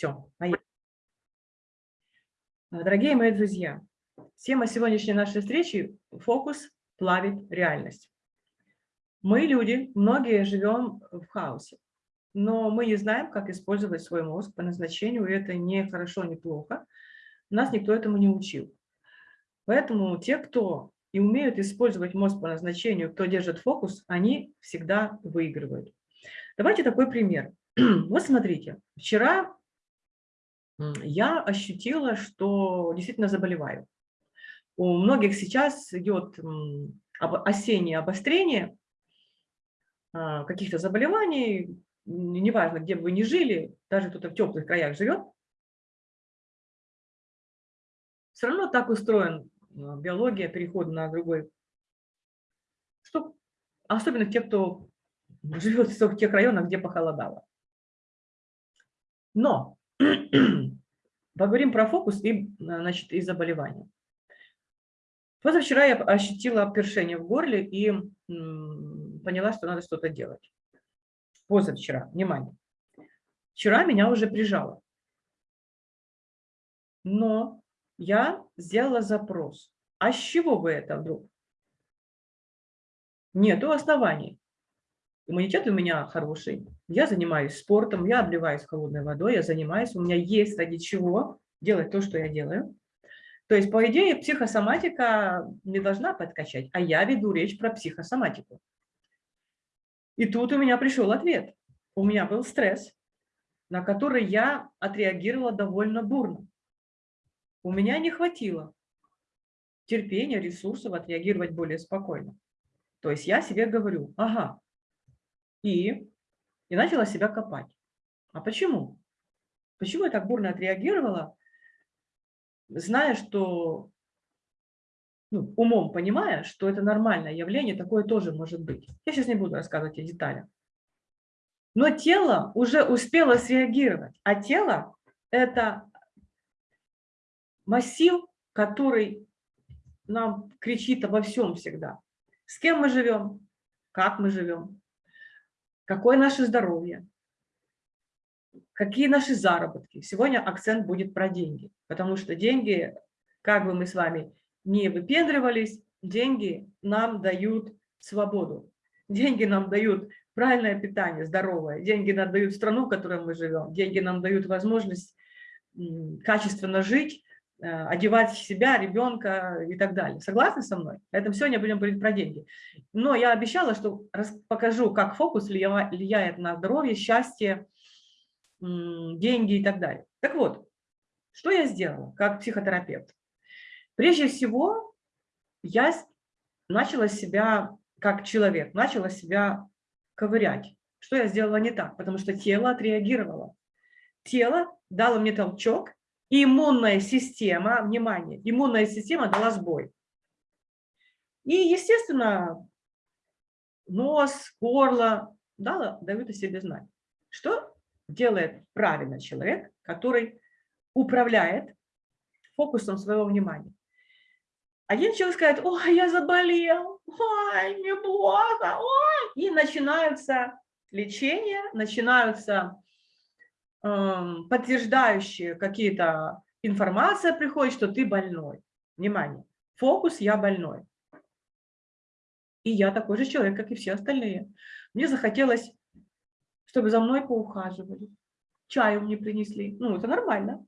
Все, поехали. Дорогие мои друзья, тема сегодняшней нашей встречи – фокус плавит реальность. Мы, люди, многие живем в хаосе, но мы не знаем, как использовать свой мозг по назначению, и это не хорошо, не плохо. Нас никто этому не учил. Поэтому те, кто и умеют использовать мозг по назначению, кто держит фокус, они всегда выигрывают. Давайте такой пример. Вот смотрите, вчера я ощутила, что действительно заболеваю. У многих сейчас идет осеннее обострение а, каких-то заболеваний, неважно, где бы вы ни жили, даже кто-то в теплых краях живет, все равно так устроен а, биология, переход на другой, что особенно те, кто живет в тех районах, где похолодало. Но поговорим про фокус и, значит, и заболевания. Позавчера я ощутила першение в горле и поняла, что надо что-то делать. Позавчера, внимание. Вчера меня уже прижало. Но я сделала запрос. А с чего бы это вдруг? Нету оснований. Иммунитет у меня хороший. Я занимаюсь спортом, я обливаюсь холодной водой, я занимаюсь. У меня есть ради чего делать то, что я делаю. То есть, по идее, психосоматика не должна подкачать, а я веду речь про психосоматику. И тут у меня пришел ответ. У меня был стресс, на который я отреагировала довольно бурно. У меня не хватило терпения, ресурсов отреагировать более спокойно. То есть я себе говорю, ага, и, и начала себя копать. А почему? Почему я так бурно отреагировала, зная, что, ну, умом понимая, что это нормальное явление, такое тоже может быть. Я сейчас не буду рассказывать о деталях. Но тело уже успело среагировать, а тело – это массив, который нам кричит обо всем всегда. С кем мы живем, как мы живем, какое наше здоровье, какие наши заработки. Сегодня акцент будет про деньги, потому что деньги, как бы мы с вами не выпендривались, деньги нам дают свободу. Деньги нам дают правильное питание, здоровое. Деньги нам дают страну, в которой мы живем. Деньги нам дают возможность качественно жить, одевать себя, ребенка и так далее. Согласны со мной? Это сегодня будем говорить про деньги. Но я обещала, что покажу, как фокус влияет на здоровье, счастье, деньги и так далее. Так вот, что я сделала как психотерапевт? Прежде всего, я начала себя, как человек, начала себя ковырять. Что я сделала не так? Потому что тело отреагировало. Тело дало мне толчок, иммунная система, внимание, иммунная система дала сбой. И, естественно, нос, горло да, дают о себе знать. Что делает правильно человек, который управляет фокусом своего внимания? Один человек скажет, ой, я заболел, ой, мне плохо, ой, и начинаются лечения, начинаются подтверждающие какие-то информация приходит, что ты больной. Внимание, фокус «я больной». И я такой же человек, как и все остальные. Мне захотелось, чтобы за мной поухаживали, чаю мне принесли. Ну, это нормально.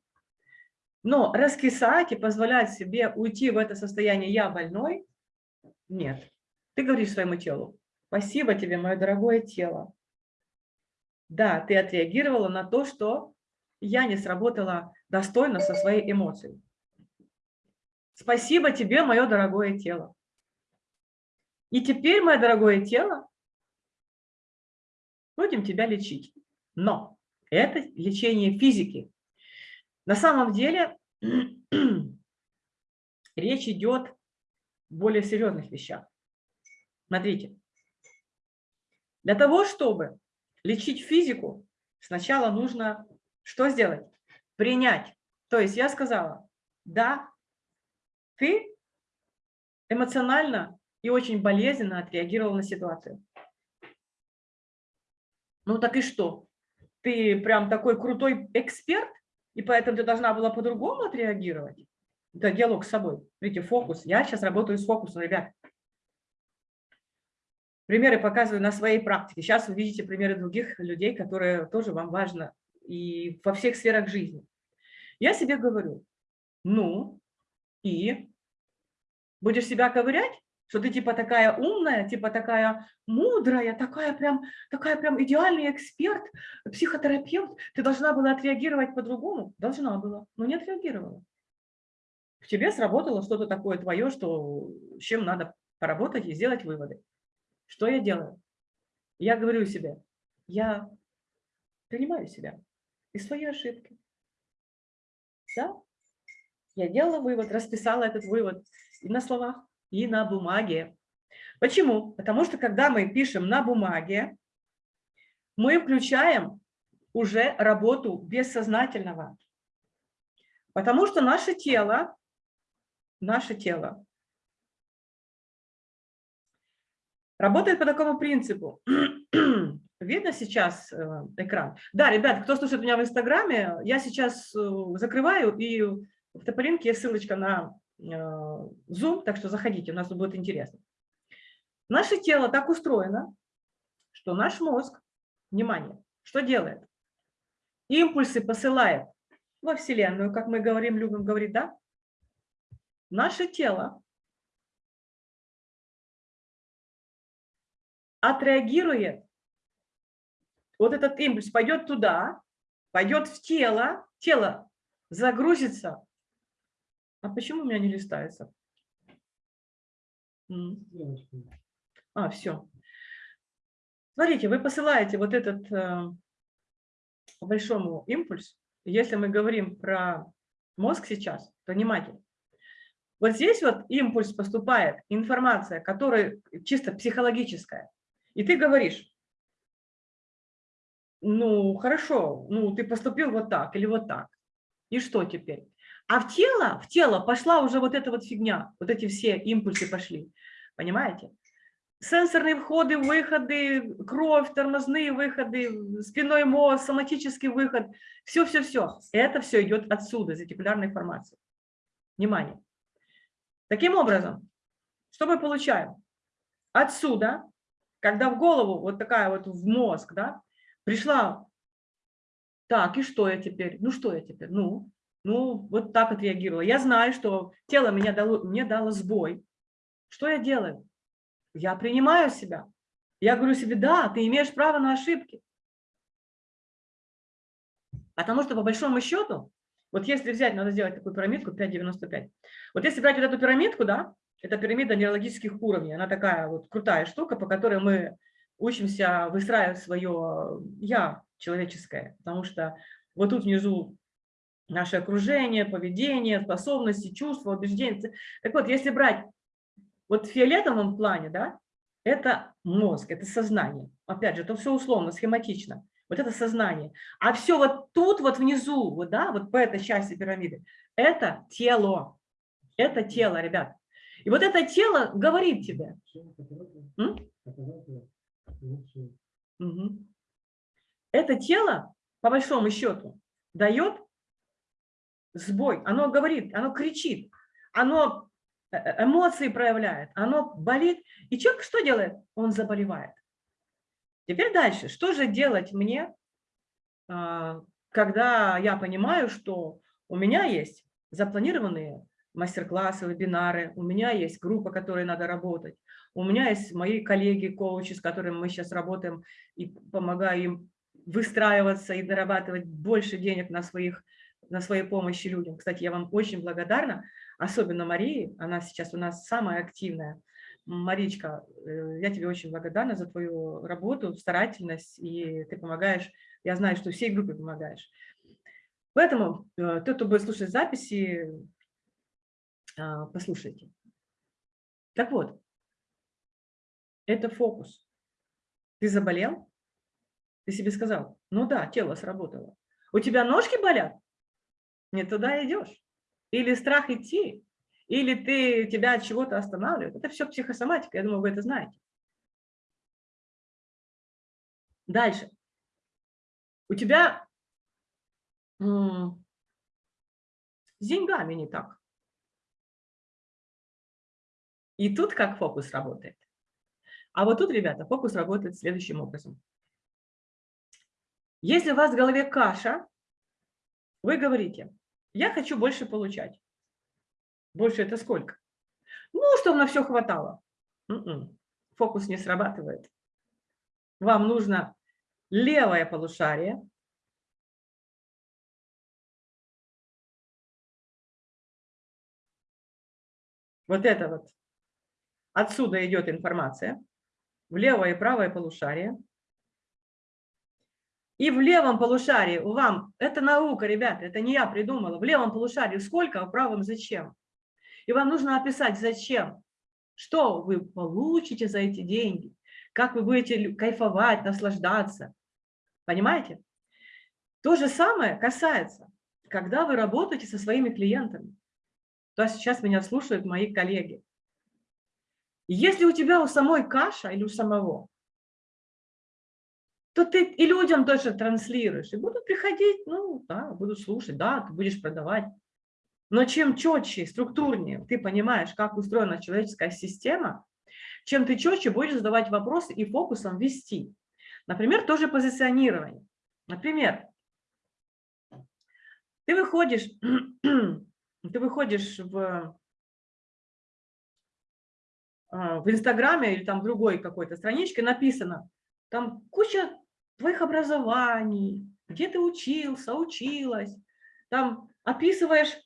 Но раскисать и позволять себе уйти в это состояние «я больной» – нет. Ты говоришь своему телу, спасибо тебе, мое дорогое тело, да, ты отреагировала на то, что я не сработала достойно со своей эмоцией. Спасибо тебе, мое дорогое тело. И теперь, мое дорогое тело, будем тебя лечить. Но это лечение физики. На самом деле речь идет о более серьезных вещах. Смотрите. Для того, чтобы лечить физику, сначала нужно что сделать? Принять. То есть я сказала, да, ты эмоционально и очень болезненно отреагировал на ситуацию. Ну так и что? Ты прям такой крутой эксперт, и поэтому ты должна была по-другому отреагировать. Это диалог с собой. Видите, фокус. Я сейчас работаю с фокусом, ребят. Примеры показываю на своей практике. Сейчас вы видите примеры других людей, которые тоже вам важно и во всех сферах жизни. Я себе говорю, ну, и будешь себя ковырять, что ты типа такая умная, типа такая мудрая, такая прям, такая прям идеальный эксперт, психотерапевт, ты должна была отреагировать по-другому? Должна была, но не отреагировала. В тебе сработало что-то такое твое, что, с чем надо поработать и сделать выводы. Что я делаю? Я говорю себе, я принимаю себя и свои ошибки. Да? Я делала вывод, расписала этот вывод и на словах, и на бумаге. Почему? Потому что когда мы пишем на бумаге, мы включаем уже работу бессознательного. Потому что наше тело, наше тело работает по такому принципу. Видно сейчас э, экран? Да, ребят, кто слушает меня в Инстаграме, я сейчас э, закрываю, и в Тополинке есть ссылочка на э, Zoom, так что заходите, у нас будет интересно. Наше тело так устроено, что наш мозг, внимание, что делает? Импульсы посылает во Вселенную, как мы говорим, любим говорить, да? Наше тело отреагирует вот этот импульс пойдет туда, пойдет в тело, тело загрузится. А почему у меня не листается? А, все. Смотрите, вы посылаете вот этот э, большому импульс. Если мы говорим про мозг сейчас, то внимательно. Вот здесь вот импульс поступает, информация, которая чисто психологическая. И ты говоришь, ну, хорошо, ну, ты поступил вот так или вот так. И что теперь? А в тело, в тело пошла уже вот эта вот фигня, вот эти все импульсы пошли, понимаете? Сенсорные входы, выходы, кровь, тормозные выходы, спиной мозг, соматический выход, все-все-все. Это все идет отсюда, из ретикулярной формации. Внимание. Таким образом, что мы получаем? Отсюда, когда в голову, вот такая вот в мозг, да, Пришла, так, и что я теперь? Ну, что я теперь? Ну, ну, вот так отреагировала. Я знаю, что тело меня дало, мне дало сбой. Что я делаю? Я принимаю себя. Я говорю себе, да, ты имеешь право на ошибки. Потому что по большому счету, вот если взять, надо сделать такую пирамидку 5,95. Вот если брать вот эту пирамидку, да, это пирамида нейрологических уровней, она такая вот крутая штука, по которой мы учимся выстраивать свое «я» человеческое, потому что вот тут внизу наше окружение, поведение, способности, чувства, убеждения. Так вот, если брать вот в фиолетовом плане, да, это мозг, это сознание. Опять же, это все условно, схематично. Вот это сознание. А все вот тут, вот внизу, вот, да, вот по этой части пирамиды, это тело. Это тело, ребят. И вот это тело говорит тебе. Это тело, по большому счету, дает сбой. Оно говорит, оно кричит, оно э, э, эмоции проявляет, оно болит. И человек что делает? Он заболевает. Теперь дальше. Что же делать мне, а, когда я понимаю, что у меня есть запланированные мастер-классы, вебинары, у меня есть группа, которой надо работать, у меня есть мои коллеги, коучи, с которыми мы сейчас работаем и помогаю им выстраиваться и зарабатывать больше денег на, своих, на своей помощи людям. Кстати, я вам очень благодарна, особенно Марии, она сейчас у нас самая активная. Маричка, э, я тебе очень благодарна за твою работу, старательность, и ты помогаешь, я знаю, что всей группе помогаешь. Поэтому э, тот, кто будет слушать записи, послушайте. Так вот, это фокус. Ты заболел? Ты себе сказал, ну да, тело сработало. У тебя ножки болят? Не туда идешь. Или страх идти, или ты тебя от чего-то останавливает. Это все психосоматика, я думаю, вы это знаете. Дальше. У тебя С деньгами не так. И тут как фокус работает. А вот тут, ребята, фокус работает следующим образом. Если у вас в голове каша, вы говорите, я хочу больше получать. Больше это сколько? Ну, чтобы на все хватало. М-м. Фокус не срабатывает. Вам нужно левое полушарие. Вот это вот. Отсюда идет информация. В левое и правое полушарие. И в левом полушарии вам, это наука, ребята, это не я придумала, в левом полушарии сколько, а в правом зачем. И вам нужно описать, зачем, что вы получите за эти деньги, как вы будете кайфовать, наслаждаться. Понимаете? То же самое касается, когда вы работаете со своими клиентами. То есть сейчас меня слушают мои коллеги. Если у тебя у самой каша или у самого, то ты и людям тоже транслируешь. И будут приходить, ну, да, будут слушать, да, ты будешь продавать. Но чем четче, структурнее ты понимаешь, как устроена человеческая система, чем ты четче будешь задавать вопросы и фокусом вести. Например, тоже позиционирование. Например, ты выходишь, ты выходишь в, в Инстаграме или там другой какой-то страничке, написано, там куча твоих образований, где ты учился, училась, там описываешь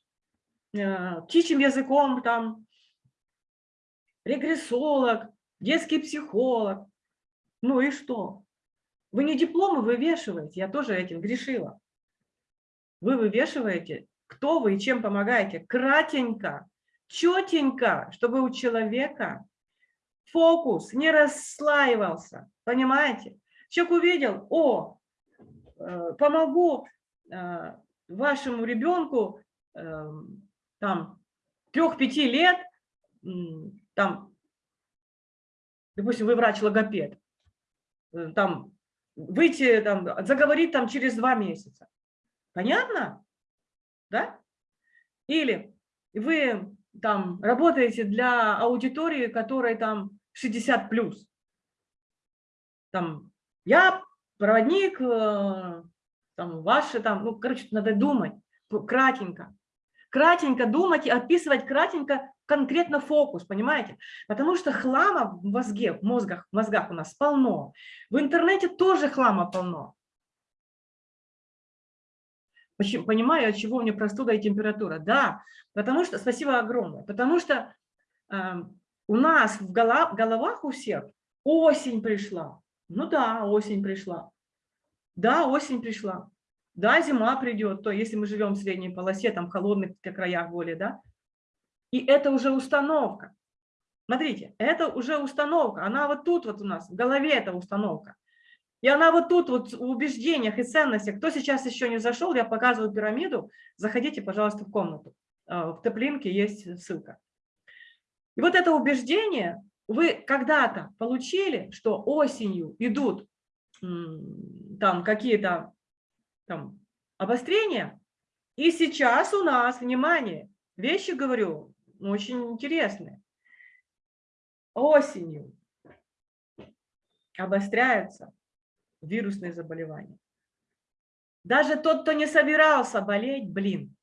э, птичьим языком, там, регрессолог, детский психолог. Ну и что? Вы не дипломы вывешиваете, я тоже этим грешила. Вы вывешиваете, кто вы и чем помогаете, кратенько, четенько, чтобы у человека фокус не расслаивался, понимаете? Человек увидел, о, э, помогу э, вашему ребенку э, там трех-пяти лет, там, допустим, вы врач-логопед, там, выйти, там, заговорить там через два месяца. Понятно? Да? Или вы там работаете для аудитории, которой там 60 плюс. Там я проводник, э, там, ваши, там, ну, короче, надо думать кратенько. Кратенько думать и описывать кратенько конкретно фокус, понимаете? Потому что хлама в мозге, в мозгах, в мозгах у нас полно. В интернете тоже хлама полно. Почему, понимаю, от чего у меня простуда и температура. Да, потому что, спасибо огромное, потому что э, у нас в головах у всех осень пришла, ну да, осень пришла. Да, осень пришла. Да, зима придет, то если мы живем в средней полосе, там в холодных краях более, да. И это уже установка. Смотрите, это уже установка. Она вот тут вот у нас, в голове эта установка. И она вот тут вот в убеждениях и ценностях. Кто сейчас еще не зашел, я показываю пирамиду. Заходите, пожалуйста, в комнату. А, в топлинке есть ссылка. И вот это убеждение, вы когда-то получили, что осенью идут там какие-то там обострения, и сейчас у нас, внимание, вещи, говорю, очень интересные. Осенью обостряются вирусные заболевания. Даже тот, кто не собирался болеть, блин,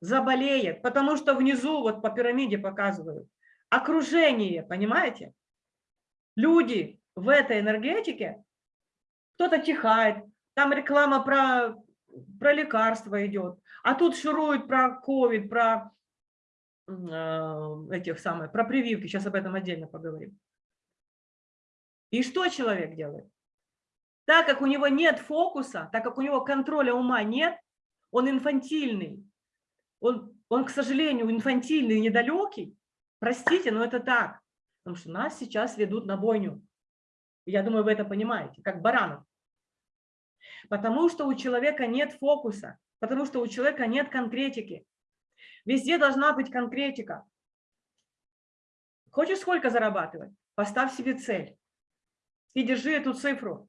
заболеет, потому что внизу, вот по пирамиде показывают, окружение, понимаете? Люди в этой энергетике, кто-то чихает, там реклама про, про лекарства идет, а тут шуруют про ковид, про э, этих самых, про прививки, сейчас об этом отдельно поговорим. И что человек делает? Так как у него нет фокуса, так как у него контроля ума нет, он инфантильный. Он, он к сожалению, инфантильный, недалекий, Простите, но это так. Потому что нас сейчас ведут на бойню. Я думаю, вы это понимаете, как баранов. Потому что у человека нет фокуса, потому что у человека нет конкретики. Везде должна быть конкретика. Хочешь сколько зарабатывать? Поставь себе цель и держи эту цифру.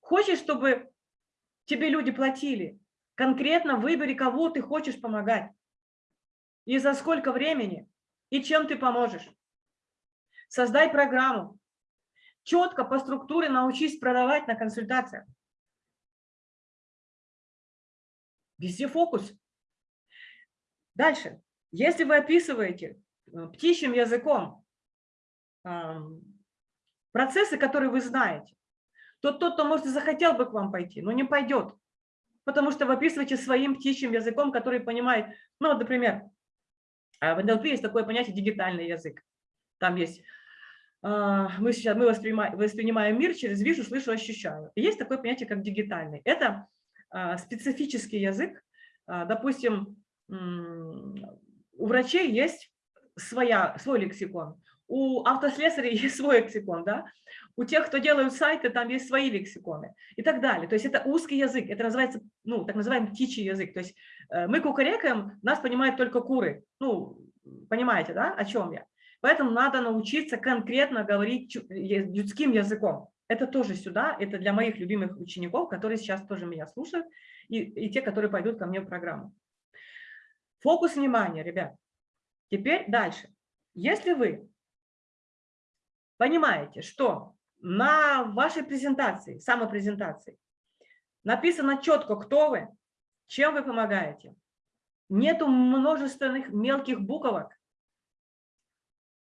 Хочешь, чтобы тебе люди платили? Конкретно выбери, кого ты хочешь помогать. и за сколько времени, и чем ты поможешь. Создай программу. Четко по структуре научись продавать на консультациях. Везде фокус. Дальше. Если вы описываете э, птичьим языком процессы, которые вы знаете, то тот, кто, может, захотел бы к вам пойти, но не пойдет. Потому что вы описываете своим птичьим языком, который понимает, ну, например, в НЛП есть такое понятие дигитальный язык. Там есть, а, мы сейчас мы воспринимаем, воспринимаем мир через вижу, слышу, ощущаю. И есть такое понятие, как дигитальный. Это а, специфический язык. Допустим, у врачей есть своя, свой лексикон, у автослесарей есть свой лексикон, да? у тех, кто делают сайты, там есть свои лексиконы и так далее. То есть это узкий язык, это называется, ну, так называемый птичий язык. То есть э, мы кукарекаем, нас понимают только куры. Ну, понимаете, да, о чем я? Поэтому надо научиться конкретно говорить людским языком. Это тоже сюда, это для моих любимых учеников, которые сейчас тоже меня слушают, и, и те, которые пойдут ко мне в программу. Фокус внимания, ребят. Теперь дальше. Если вы понимаете, что на вашей презентации, самопрезентации, написано четко, кто вы, чем вы помогаете. Нету множественных мелких буквок.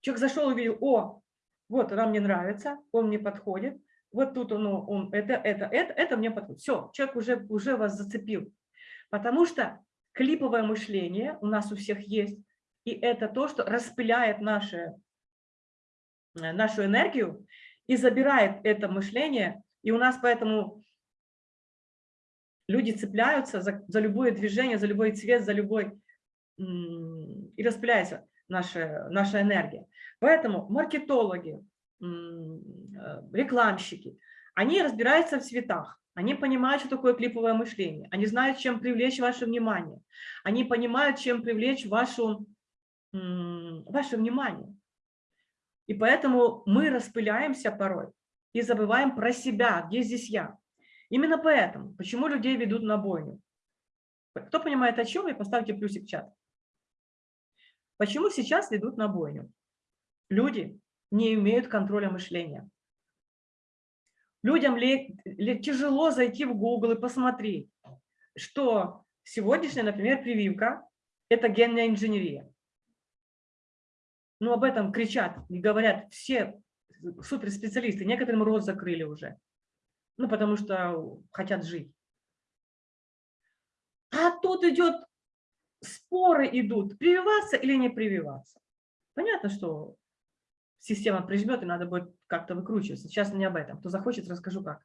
Человек зашел и увидел, о, вот она мне нравится, он мне подходит, вот тут он, он это, это, это, это мне подходит. Все, человек уже, уже вас зацепил. Потому что клиповое мышление у нас у всех есть, и это то, что распыляет наше, нашу энергию и забирает это мышление, и у нас поэтому люди цепляются за, за любое движение, за любой цвет, за любой... и распыляется наша, наша энергия. Поэтому маркетологи, э, рекламщики, они разбираются в цветах, они понимают, что такое клиповое мышление, они знают, чем привлечь ваше внимание, они понимают, чем привлечь вашу, ваше внимание. И поэтому мы распыляемся порой и забываем про себя, где здесь я. Именно поэтому, почему людей ведут на бойню. Кто понимает о чем, и поставьте плюсик в чат. Почему сейчас ведут на бойню? Люди не имеют контроля мышления. Людям ли, ли, тяжело зайти в Google и посмотреть, что сегодняшняя, например, прививка – это генная инженерия. Но об этом кричат и говорят все суперспециалисты. Некоторым рот закрыли уже. Ну, потому что хотят жить. А тут идет, споры идут, прививаться или не прививаться. Понятно, что система прижмет, и надо будет как-то выкручиваться. Сейчас не об этом. Кто захочет, расскажу как.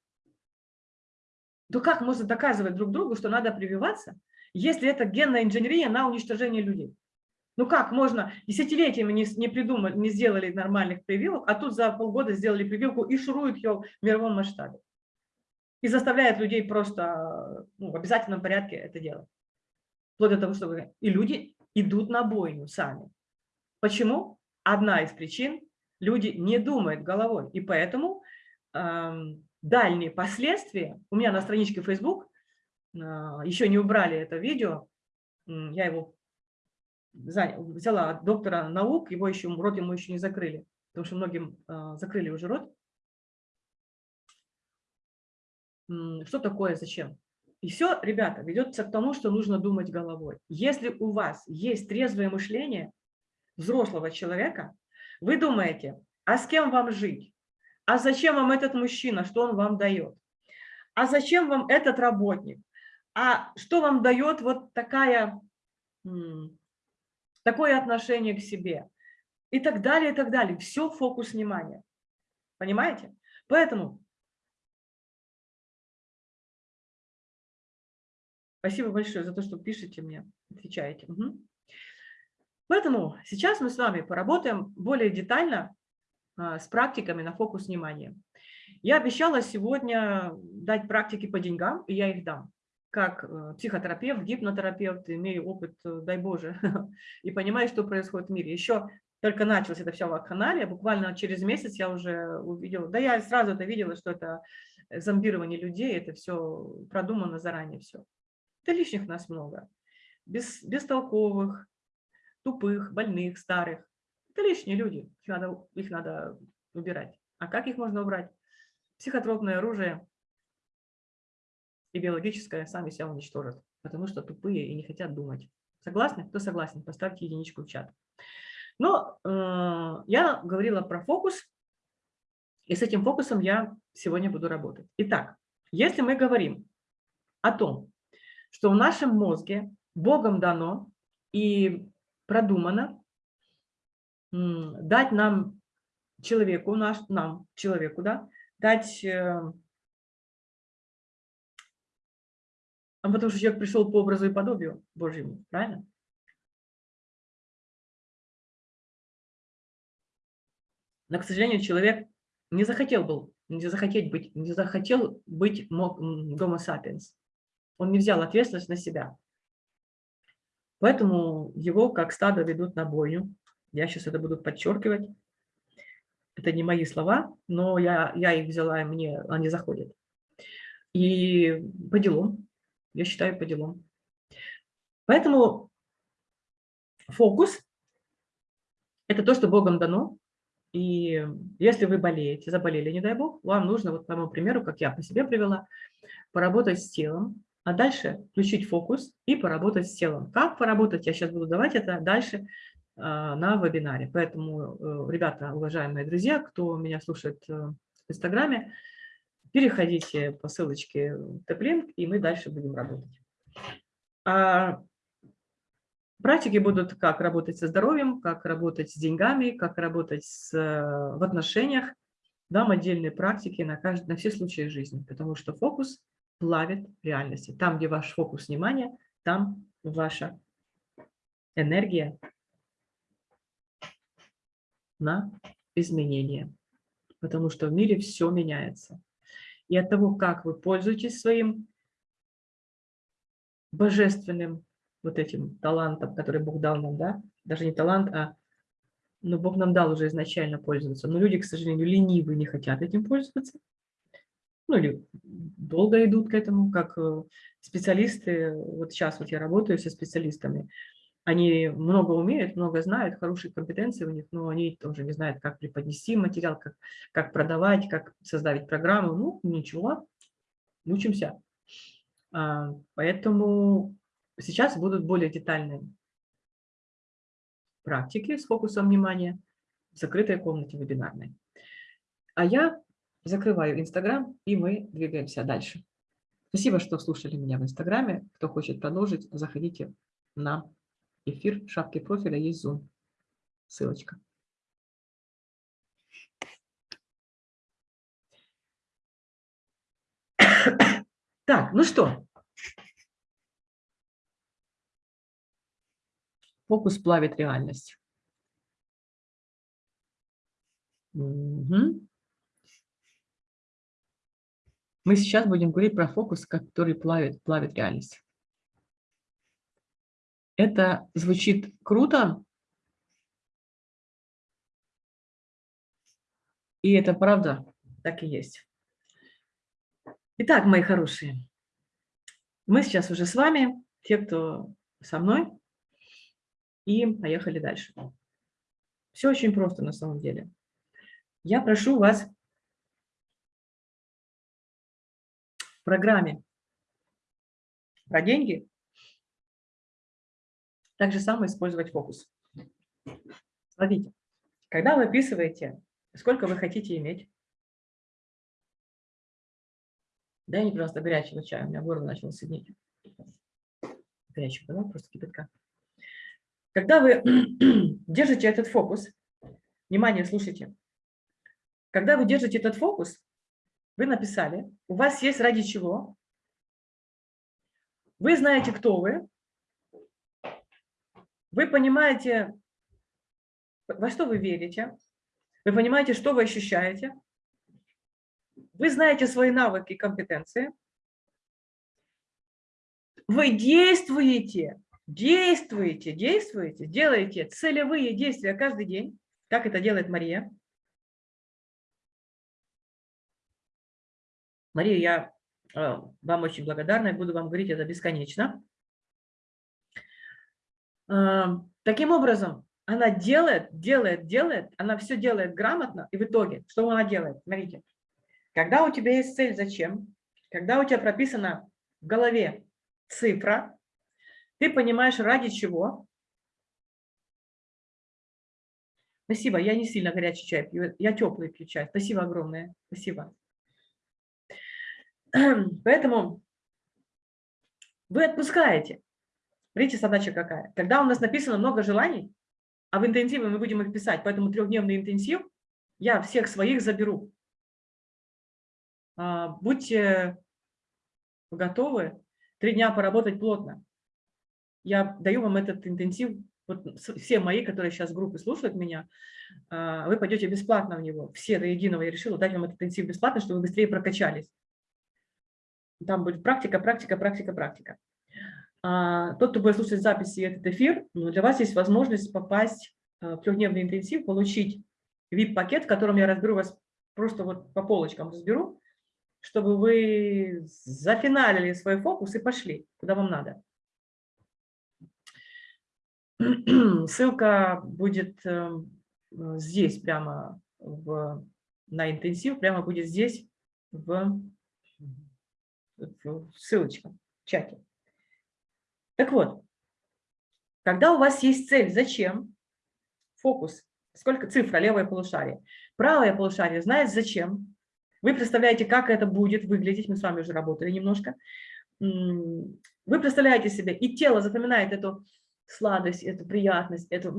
То как можно доказывать друг другу, что надо прививаться, если это генная инженерия на уничтожение людей? Ну как можно, десятилетиями не, не придумали, не сделали нормальных прививок, а тут за полгода сделали прививку и шуруют ее в мировом масштабе. И заставляют людей просто ну, в обязательном порядке это делать. Вплоть до того, что и люди идут на бойню сами. Почему? Одна из причин – люди не думают головой. И поэтому э, дальние последствия, у меня на страничке Facebook, э, еще не убрали это видео, я его взяла доктора наук, его еще, рот ему еще не закрыли, потому что многим э, закрыли уже рот. Что такое, зачем? И все, ребята, ведется к тому, что нужно думать головой. Если у вас есть трезвое мышление взрослого человека, вы думаете, а с кем вам жить? А зачем вам этот мужчина, что он вам дает? А зачем вам этот работник? А что вам дает вот такая такое отношение к себе и так далее, и так далее. Все фокус внимания. Понимаете? Поэтому спасибо большое за то, что пишете мне, отвечаете. Угу. Поэтому сейчас мы с вами поработаем более детально а, с практиками на фокус внимания. Я обещала сегодня дать практики по деньгам, и я их дам как э, психотерапевт, гипнотерапевт, имею опыт, э, дай Боже, и понимаю, что происходит в мире. Еще только началось это все в канале, буквально через месяц я уже увидела, да я сразу это видела, что это зомбирование людей, это все продумано заранее все. Да лишних нас много, без, бестолковых, тупых, больных, старых. Это лишние люди, их надо, их надо убирать. А как их можно убрать? Психотропное оружие и биологическое сами себя уничтожат, потому что тупые и не хотят думать. Согласны? Кто согласен? Поставьте единичку в чат. Но э, я говорила про фокус, и с этим фокусом я сегодня буду работать. Итак, если мы говорим о том, что в нашем мозге Богом дано и продумано дать нам человеку, наш, нам, человеку, да, дать, а потому что человек пришел по образу и подобию Божьему, правильно? Но, к сожалению, человек не захотел был, не захотеть быть, не захотел быть дома сапиенс. Он не взял ответственность на себя. Поэтому его как стадо ведут на бойню. Я сейчас это буду подчеркивать. Это не мои слова, но я, я их взяла, и мне они заходят. И по делам, я считаю, по делам. Поэтому фокус – это то, что Богом дано. И если вы болеете, заболели, не дай Бог, вам нужно, вот по моему примеру, как я по себе привела, поработать с телом, а дальше включить фокус и поработать с телом. Как поработать, я сейчас буду давать это дальше а, на вебинаре. Поэтому, э, ребята, уважаемые друзья, кто меня слушает э, в Инстаграме, переходите по ссылочке в TapLink, и мы дальше будем работать. А практики будут как работать со здоровьем, как работать с деньгами, как работать с, э, в отношениях. Дам отдельные практики на, каждый, на все случаи жизни, потому что фокус – плавит реальности. Там, где ваш фокус внимания, там ваша энергия на изменение. Потому что в мире все меняется. И от того, как вы пользуетесь своим божественным вот этим талантом, который Бог дал нам, да, даже не талант, а но Бог нам дал уже изначально пользоваться. Но люди, к сожалению, ленивые, не хотят этим пользоваться. Ну или долго идут к этому, как э, специалисты, вот сейчас вот я работаю со специалистами, они много умеют, много знают, хорошие компетенции у них, но они тоже не знают, как преподнести материал, как, как продавать, как создать программу. Ну, ничего, учимся. А, поэтому сейчас будут более детальные практики с фокусом внимания в закрытой комнате вебинарной. А я Закрываю Инстаграм, и мы двигаемся дальше. Спасибо, что слушали меня в Инстаграме. Кто хочет продолжить, заходите на эфир. В шапке профиля есть Zoom. Ссылочка. Так, ну что? Фокус плавит реальность. Угу. Мы сейчас будем говорить про фокус, который плавит, плавит реальность. Это звучит круто, и это правда, так и есть. Итак, мои хорошие, мы сейчас уже с вами, те, кто со мной, и поехали дальше. Все очень просто на самом деле. Я прошу вас программе про деньги, так же самое использовать фокус. Смотрите, когда вы описываете, сколько вы хотите иметь, дай мне, пожалуйста, горячего чая, у меня горло начало сидеть. Горячего, да, просто кипятка. Когда вы держите этот фокус, внимание, слушайте, когда вы держите этот фокус, вы написали, у вас есть ради чего, вы знаете, кто вы, вы понимаете, во что вы верите, вы понимаете, что вы ощущаете, вы знаете свои навыки и компетенции, вы действуете, действуете, действуете, делаете целевые действия каждый день, как это делает Мария, Мария, я э, вам очень благодарна и буду вам говорить это бесконечно. Таким образом, она делает, делает, делает, она все делает грамотно, и в итоге, что она делает? Смотрите, когда у тебя есть цель, зачем? Когда у тебя прописана в голове цифра, ты понимаешь, ради чего. Спасибо, я не сильно горячий чай пью, я теплый пью чай. Спасибо огромное, спасибо. Поэтому вы отпускаете. Видите, задача какая? Когда у нас написано много желаний, а в интенсиве мы будем их писать, поэтому трехдневный интенсив, я всех своих заберу. А, будьте готовы три дня поработать плотно. Я даю вам этот интенсив, вот все мои, которые сейчас в группе слушают меня, а, вы пойдете бесплатно в него. Все до единого я решила дать вам этот интенсив бесплатно, чтобы вы быстрее прокачались. Там будет практика, практика, практика, практика. А, тот, кто будет слушать записи этот эфир, ну, для вас есть возможность попасть а, в трехдневный интенсив, получить VIP-пакет, в котором я разберу вас, просто вот по полочкам разберу, чтобы вы зафиналили свой фокус и пошли, куда вам надо. Ссылка будет эм, здесь, прямо в, на интенсив, прямо будет здесь, в, в ссылочка в чате. Так вот, когда у вас есть цель, зачем? Фокус. Сколько цифра, левое полушарие. Правое полушарие знает зачем. Вы представляете, как это будет выглядеть. Мы с вами уже работали немножко. Вы представляете себе, и тело запоминает эту сладость, эту приятность, эту...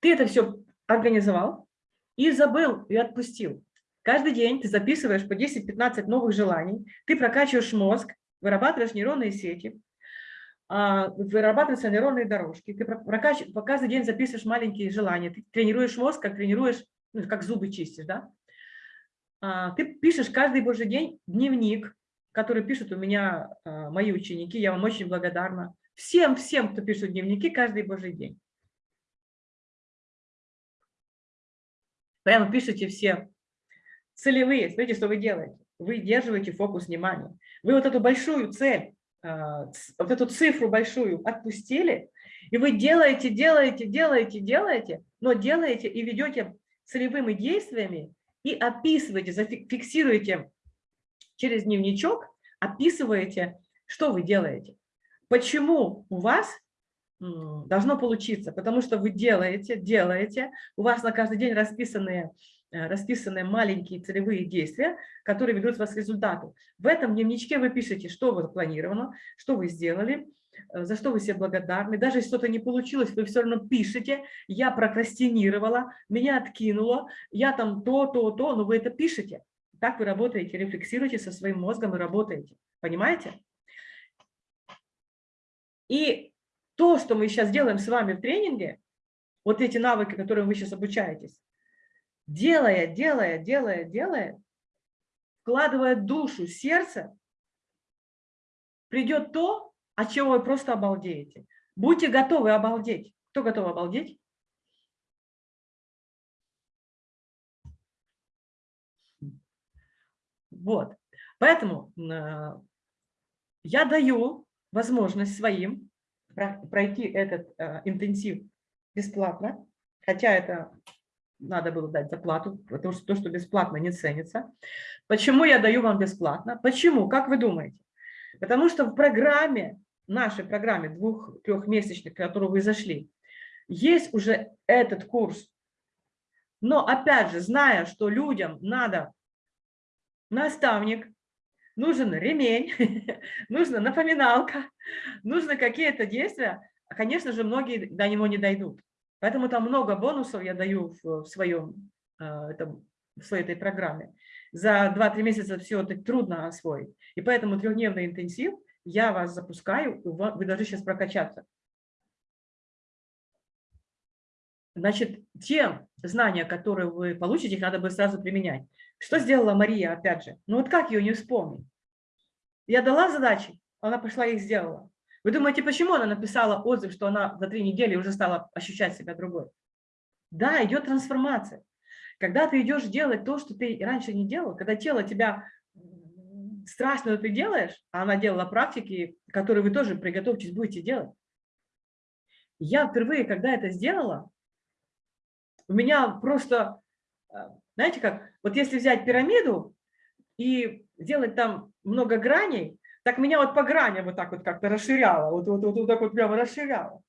Ты это все организовал и забыл, и отпустил. Каждый день ты записываешь по 10-15 новых желаний, ты прокачиваешь мозг, вырабатываешь нейронные сети, вырабатываются нейронные дорожки. Ты каждый день записываешь маленькие желания. Ты тренируешь мозг, как тренируешь, ну, как зубы чистишь, да? А, ты пишешь каждый божий день дневник, который пишут у меня а, мои ученики. Я вам очень благодарна. Всем, всем, кто пишет дневники каждый божий день. Прямо пишите все целевые. Смотрите, что вы делаете. Вы держите фокус внимания. Вы вот эту большую цель а, вот эту цифру большую отпустили, и вы делаете, делаете, делаете, делаете, но делаете и ведете целевыми действиями и описываете, зафиксируете через дневничок, описываете, что вы делаете. Почему у вас должно получиться? Потому что вы делаете, делаете, у вас на каждый день расписанные расписаны маленькие целевые действия, которые ведут вас к результату. В этом дневничке вы пишете, что вы запланировано, что вы сделали, э, за что вы себе благодарны. Даже если что-то не получилось, вы все равно пишете, я прокрастинировала, меня откинуло, я там то, то, то, но вы это пишете. Так вы работаете, рефлексируете со своим мозгом и работаете. Понимаете? И то, что мы сейчас делаем с вами в тренинге, вот эти навыки, которые вы сейчас обучаетесь, делая, делая, делая, делая, вкладывая душу, сердце, придет то, от чего вы просто обалдеете. Будьте готовы обалдеть. Кто готов обалдеть? Вот. Поэтому э, я даю возможность своим пройти этот э, интенсив бесплатно, хотя это надо было дать заплату, потому что то, что бесплатно, не ценится. Почему я даю вам бесплатно? Почему? Как вы думаете? Потому что в программе, нашей программе двух-трехмесячной, в которую вы зашли, есть уже этот курс. Но опять же, зная, что людям надо наставник, нужен ремень, нужна напоминалка, нужны какие-то действия, конечно же, многие до него не дойдут. Поэтому там много бонусов я даю в, своем, этом, в своей этой программе. За 2-3 месяца все это трудно освоить. И поэтому трехдневный интенсив я вас запускаю, вы должны сейчас прокачаться. Значит, те знания, которые вы получите, их надо бы сразу применять. Что сделала Мария, опять же? Ну вот как ее не вспомнить? Я дала задачи, она пошла и их сделала. Вы думаете, почему она написала отзыв, что она за три недели уже стала ощущать себя другой? Да, идет трансформация. Когда ты идешь делать то, что ты раньше не делал, когда тело тебя страшно ты делаешь, а она делала практики, которые вы тоже приготовьтесь, будете делать. Я впервые, когда это сделала, у меня просто, э, знаете как, вот если взять пирамиду и сделать там много граней, так меня вот по граням вот так вот как-то расширяло, вот, вот, вот, вот так вот прямо расширяло.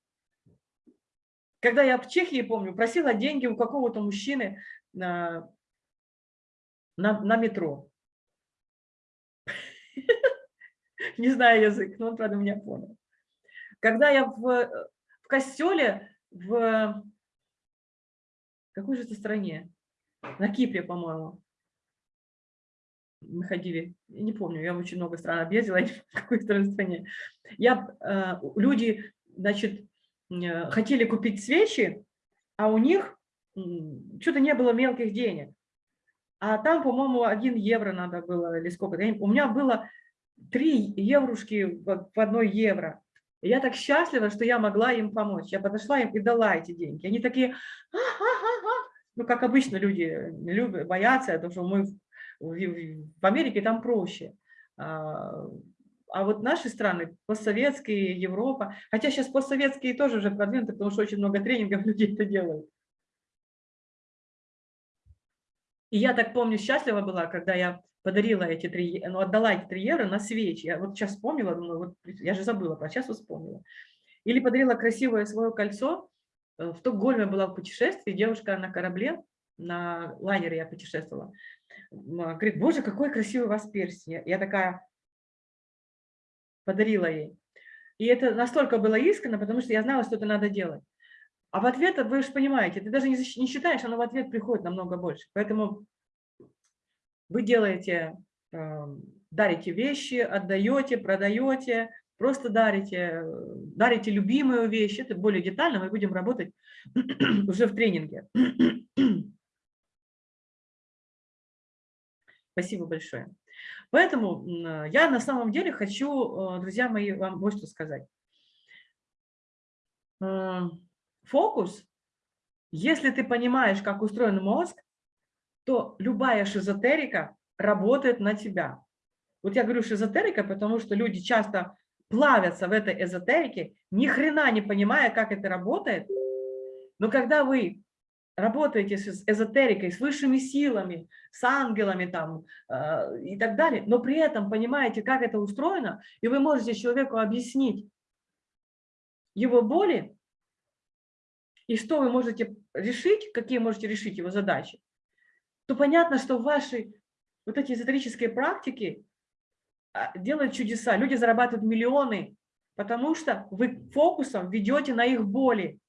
Когда я в Чехии, помню, просила деньги у какого-то мужчины на, на, на метро. Не знаю язык, но он, правда, меня понял. Когда я в, в костеле в какой же это стране? На Кипре, по-моему. Мы ходили, не помню, я очень много стран объездила, в какой стране. Я, э, люди, значит, э, хотели купить свечи, а у них что-то не было мелких денег. А там, по-моему, один евро надо было, или сколько. У меня было три еврушки в одной евро. И я так счастлива, что я могла им помочь. Я подошла им и дала эти деньги. Они такие, а -а -а ну, как обычно люди любят, боятся, потому что мы в Америке там проще. А, а вот наши страны, постсоветские, Европа, хотя сейчас постсоветские тоже уже продвинуты, потому что очень много тренингов людей это делают. И я так помню, счастлива была, когда я подарила эти три, ну, отдала эти три евро на свечи. Я вот сейчас вспомнила, думаю, вот, я же забыла, про сейчас вспомнила. Или подарила красивое свое кольцо. Э, в Стокгольме была в путешествии, девушка на корабле, на лайнере я путешествовала. Говорит, боже, какой красивый у вас перстень. Я такая подарила ей. И это настолько было искренне, потому что я знала, что это надо делать. А в ответ, вы же понимаете, ты даже не, не считаешь, оно в ответ приходит намного больше. Поэтому вы делаете, э, дарите вещи, отдаете, продаете, просто дарите, дарите любимую вещь. Это более детально, мы будем работать уже в тренинге. Спасибо большое. Поэтому я на самом деле хочу, э, друзья мои, вам вот что сказать. Э, фокус, если ты понимаешь, как устроен мозг, то любая шизотерика работает на тебя. Вот я говорю шизотерика, потому что люди часто плавятся в этой эзотерике, ни хрена не понимая, как это работает. Но когда вы работаете с эзотерикой, с высшими силами, с ангелами там э, и так далее, но при этом понимаете, как это устроено, и вы можете человеку объяснить его боли, и что вы можете решить, какие можете решить его задачи, то понятно, что ваши вот эти эзотерические практики а, делают чудеса. Люди зарабатывают миллионы, потому что вы фокусом ведете на их боли,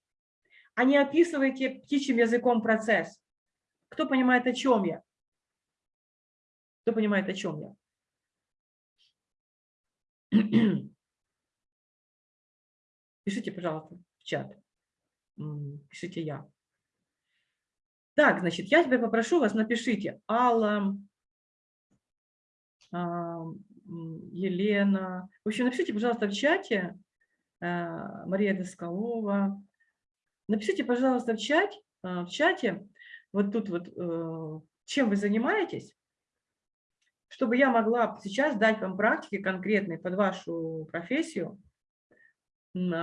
а не описываете птичьим языком процесс. Кто понимает, о чем я? Кто понимает, о чем я? Пишите, пожалуйста, в чат. Пишите я. Так, значит, я тебя попрошу вас, напишите Алла, а, Елена. В общем, напишите, пожалуйста, в чате а, Мария Доскалова. Напишите, пожалуйста, в, чат, а, в чате, вот тут вот, э, чем вы занимаетесь, чтобы я могла сейчас дать вам практики конкретные под вашу профессию,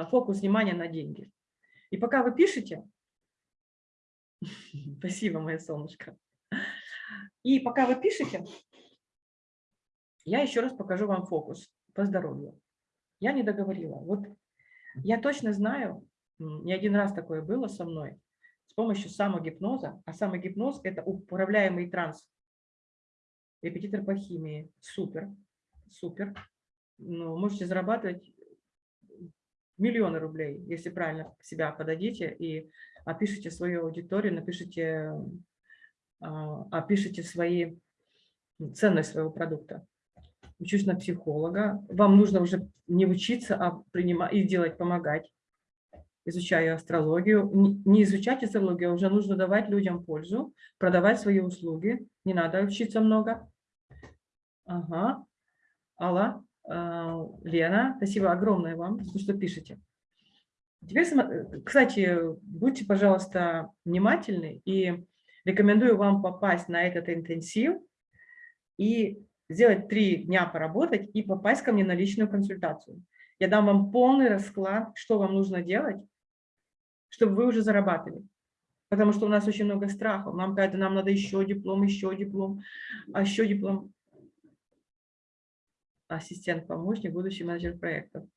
фокус внимания на деньги. И пока вы пишете, Спасибо, моя солнышко. И пока вы пишете, я еще раз покажу вам фокус по здоровью. Я не договорила. Вот я точно знаю, не один раз такое было со мной, с помощью самогипноза, а самогипноз – это управляемый транс. Репетитор по химии. Супер, супер. Ну, можете зарабатывать миллионы рублей, если правильно себя подадите и опишите свою аудиторию, напишите, а, опишите свои ценность своего продукта. Учусь на психолога. Вам нужно уже не учиться, а принимать и делать, помогать. Изучаю астрологию. Не изучать астрологию, а уже нужно давать людям пользу, продавать свои услуги. Не надо учиться много. Ага. Алла, а, Лена, спасибо огромное вам, что пишете. Теперь, кстати, будьте, пожалуйста, внимательны и рекомендую вам попасть на этот интенсив и сделать три дня поработать и попасть ко мне на личную консультацию. Я дам вам полный расклад, что вам нужно делать, чтобы вы уже зарабатывали. Потому что у нас очень много страхов. Нам кажется, нам надо еще диплом, еще диплом, а еще диплом. Ассистент-помощник, будущий менеджер проектов.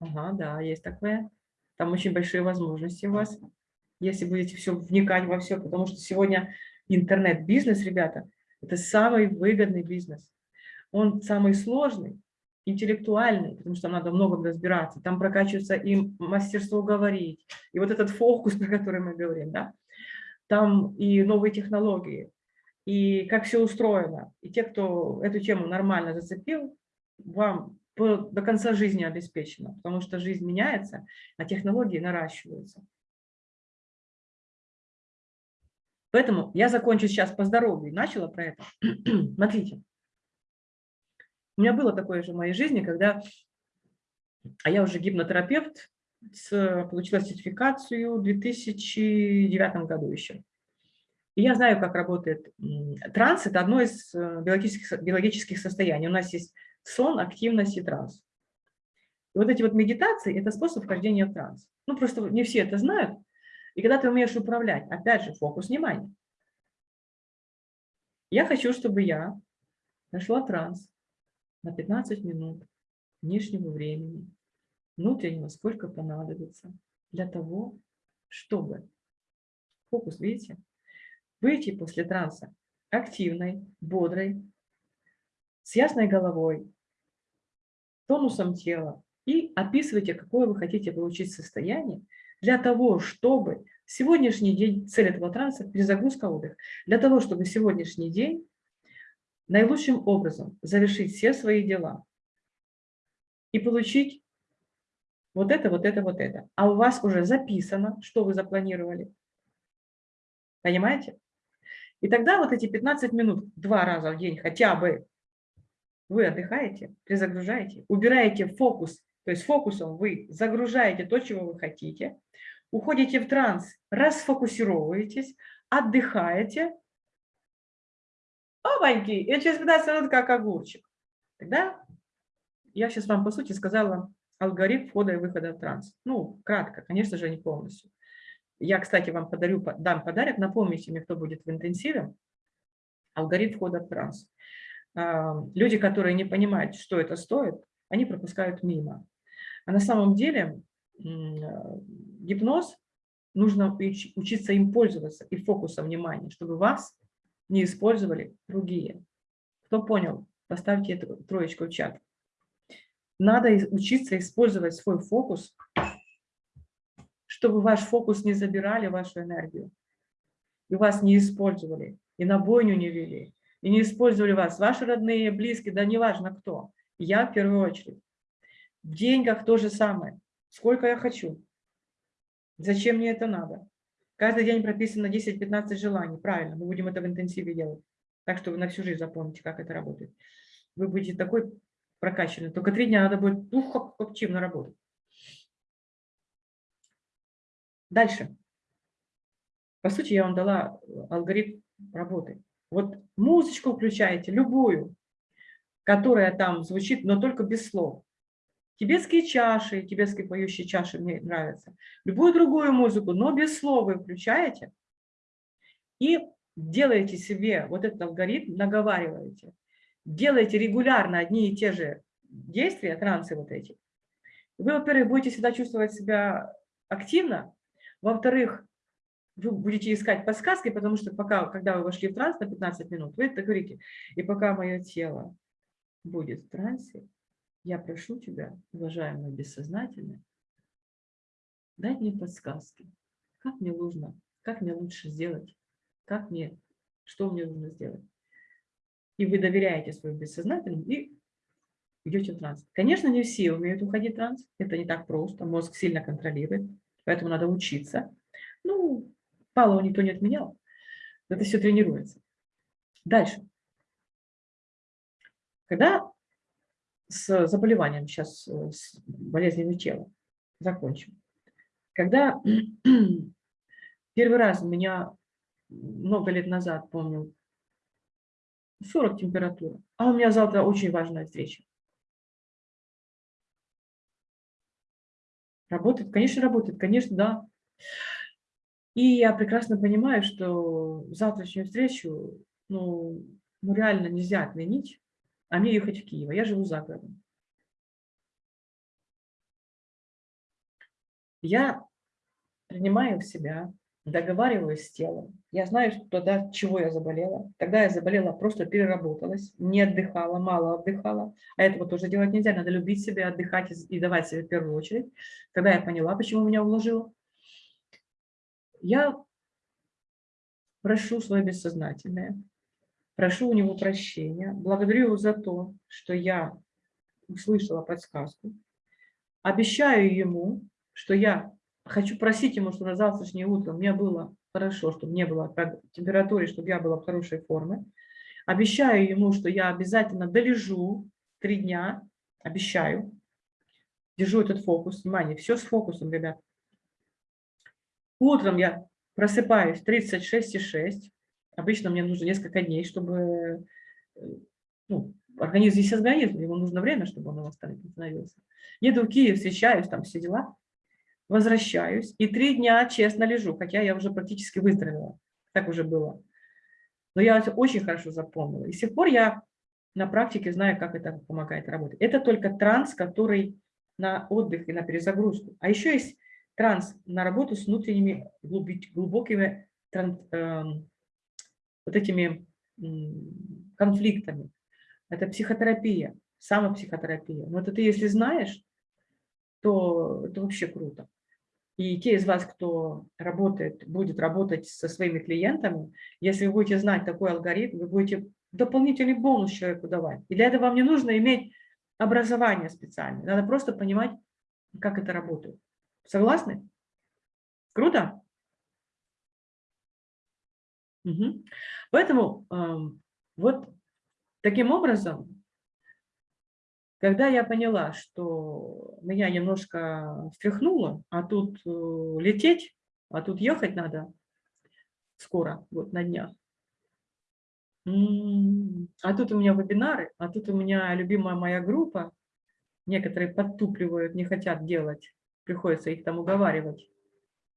Ага, да, есть такое. Там очень большие возможности у вас, если будете все вникать во все, потому что сегодня интернет-бизнес, ребята, это самый выгодный бизнес. Он самый сложный, интеллектуальный, потому что надо много разбираться. Там прокачивается и мастерство говорить, и вот этот фокус, про который мы говорим, да, там и новые технологии, и как все устроено. И те, кто эту тему нормально зацепил, вам до конца жизни обеспечено, потому что жизнь меняется, а технологии наращиваются. Поэтому я закончу сейчас по здоровью. Начала про это. Смотрите. У меня было такое же в моей жизни, когда... А я уже гипнотерапевт, получила сертификацию в 2009 году еще. И я знаю, как работает транс. Это одно из э, биологических, биологических состояний. У нас есть сон, активность и транс. И вот эти вот медитации – это способ вхождения в транс. Ну, просто не все это знают. И когда ты умеешь управлять, опять же, фокус внимания. Я хочу, чтобы я нашла транс на 15 минут внешнего времени, внутреннего сколько понадобится, для того, чтобы, фокус, видите, выйти после транса активной, бодрой, с ясной головой, тонусом тела и описывайте, какое вы хотите получить состояние для того, чтобы сегодняшний день, цель этого транса – перезагрузка отдых, для того, чтобы сегодняшний день наилучшим образом завершить все свои дела и получить вот это, вот это, вот это. А у вас уже записано, что вы запланировали. Понимаете? И тогда вот эти 15 минут два раза в день хотя бы вы отдыхаете, перезагружаете, убираете фокус, то есть фокусом вы загружаете то, чего вы хотите, уходите в транс, расфокусировываетесь, отдыхаете, опаньки, и через 15 минут как огурчик. Тогда я сейчас вам, по сути, сказала алгоритм входа и выхода в транс. Ну, кратко, конечно же, не полностью. Я, кстати, вам подарю, дам подарок, напомните мне, кто будет в интенсиве, алгоритм входа в транс. А, люди, которые не понимают, что это стоит, они пропускают мимо. А на самом деле гипноз, нужно учиться им пользоваться и фокусом внимания, чтобы вас не использовали другие. Кто понял, поставьте эту троечку в чат. Надо учиться использовать свой фокус, чтобы ваш фокус не забирали вашу энергию, и вас не использовали, и на бойню не вели, и не использовали вас, ваши родные, близкие, да неважно кто, я в первую очередь. В деньгах то же самое. Сколько я хочу? Зачем мне это надо? Каждый день прописано 10-15 желаний. Правильно, мы будем это в интенсиве делать. Так что вы на всю жизнь запомните, как это работает. Вы будете такой прокачанный. Только три дня надо будет ух, активно работать. Дальше. По сути, я вам дала алгоритм работы. Вот музычку включаете, любую, которая там звучит, но только без слов. Тибетские чаши, тибетские поющие чаши мне нравятся. Любую другую музыку, но без слов вы включаете и делаете себе вот этот алгоритм, наговариваете. Делаете регулярно одни и те же действия, трансы вот эти. Вы, во-первых, будете всегда чувствовать себя активно, во-вторых, вы будете искать подсказки, потому что пока, когда вы вошли в транс на 15 минут, вы это говорите, и пока мое тело будет в трансе, я прошу тебя, уважаемое бессознательное, дать мне подсказки, как мне нужно, как мне лучше сделать, как мне, что мне нужно сделать. И вы доверяете своему бессознательному и идете в транс. Конечно, не все умеют уходить в транс, это не так просто, мозг сильно контролирует, поэтому надо учиться. Ну, Палова никто не отменял. Это все тренируется. Дальше. Когда с заболеванием, сейчас э, с болезнями тела, закончим. Когда первый раз у меня много лет назад, помню, 40 температура, а у меня завтра очень важная встреча. Работает? Конечно, работает. Конечно, да. И я прекрасно понимаю, что завтрашнюю встречу ну, ну реально нельзя отменить, а мне ехать в Киев. Я живу за городом. Я принимаю себя, договариваюсь с телом. Я знаю, что тогда чего я заболела. Тогда я заболела, просто переработалась, не отдыхала, мало отдыхала. А этого тоже делать нельзя. Надо любить себя, отдыхать и давать себе в первую очередь. Тогда я поняла, почему меня уложило. Я прошу свое бессознательное, прошу у него прощения, благодарю его за то, что я услышала подсказку, обещаю ему, что я хочу просить ему, что на завтрашнее утро мне было хорошо, чтобы не было температуры, чтобы я была в хорошей форме. Обещаю ему, что я обязательно долежу три дня, обещаю. Держу этот фокус. Внимание, все с фокусом, ребят. Утром я просыпаюсь 36,6. Обычно мне нужно несколько дней, чтобы э, ну, организм здесь организм, ему нужно время, чтобы он восстановился. Еду в Киев, встречаюсь, там все дела возвращаюсь и три дня честно лежу, хотя я уже практически выздоровела. Так уже было. Но я это очень хорошо запомнила. И с тех пор я на практике знаю, как это помогает работать. Это только транс, который на отдых и на перезагрузку. А еще есть транс на работу с внутренними глубокими э, вот этими конфликтами. Это психотерапия, самопсихотерапия. Но это ты, если знаешь, то это вообще круто. И те из вас, кто работает, будет работать со своими клиентами, если вы будете знать такой алгоритм, вы будете дополнительный бонус человеку давать. И для этого вам не нужно иметь образование специальное. Надо просто понимать, как это работает. Согласны? Круто? Угу. Поэтому э, вот таким образом когда я поняла, что меня немножко встряхнуло, а тут э, лететь, а тут ехать надо скоро, вот на днях. А тут у меня вебинары, а тут у меня любимая моя группа. Некоторые подтупливают, не хотят делать. Приходится их там уговаривать,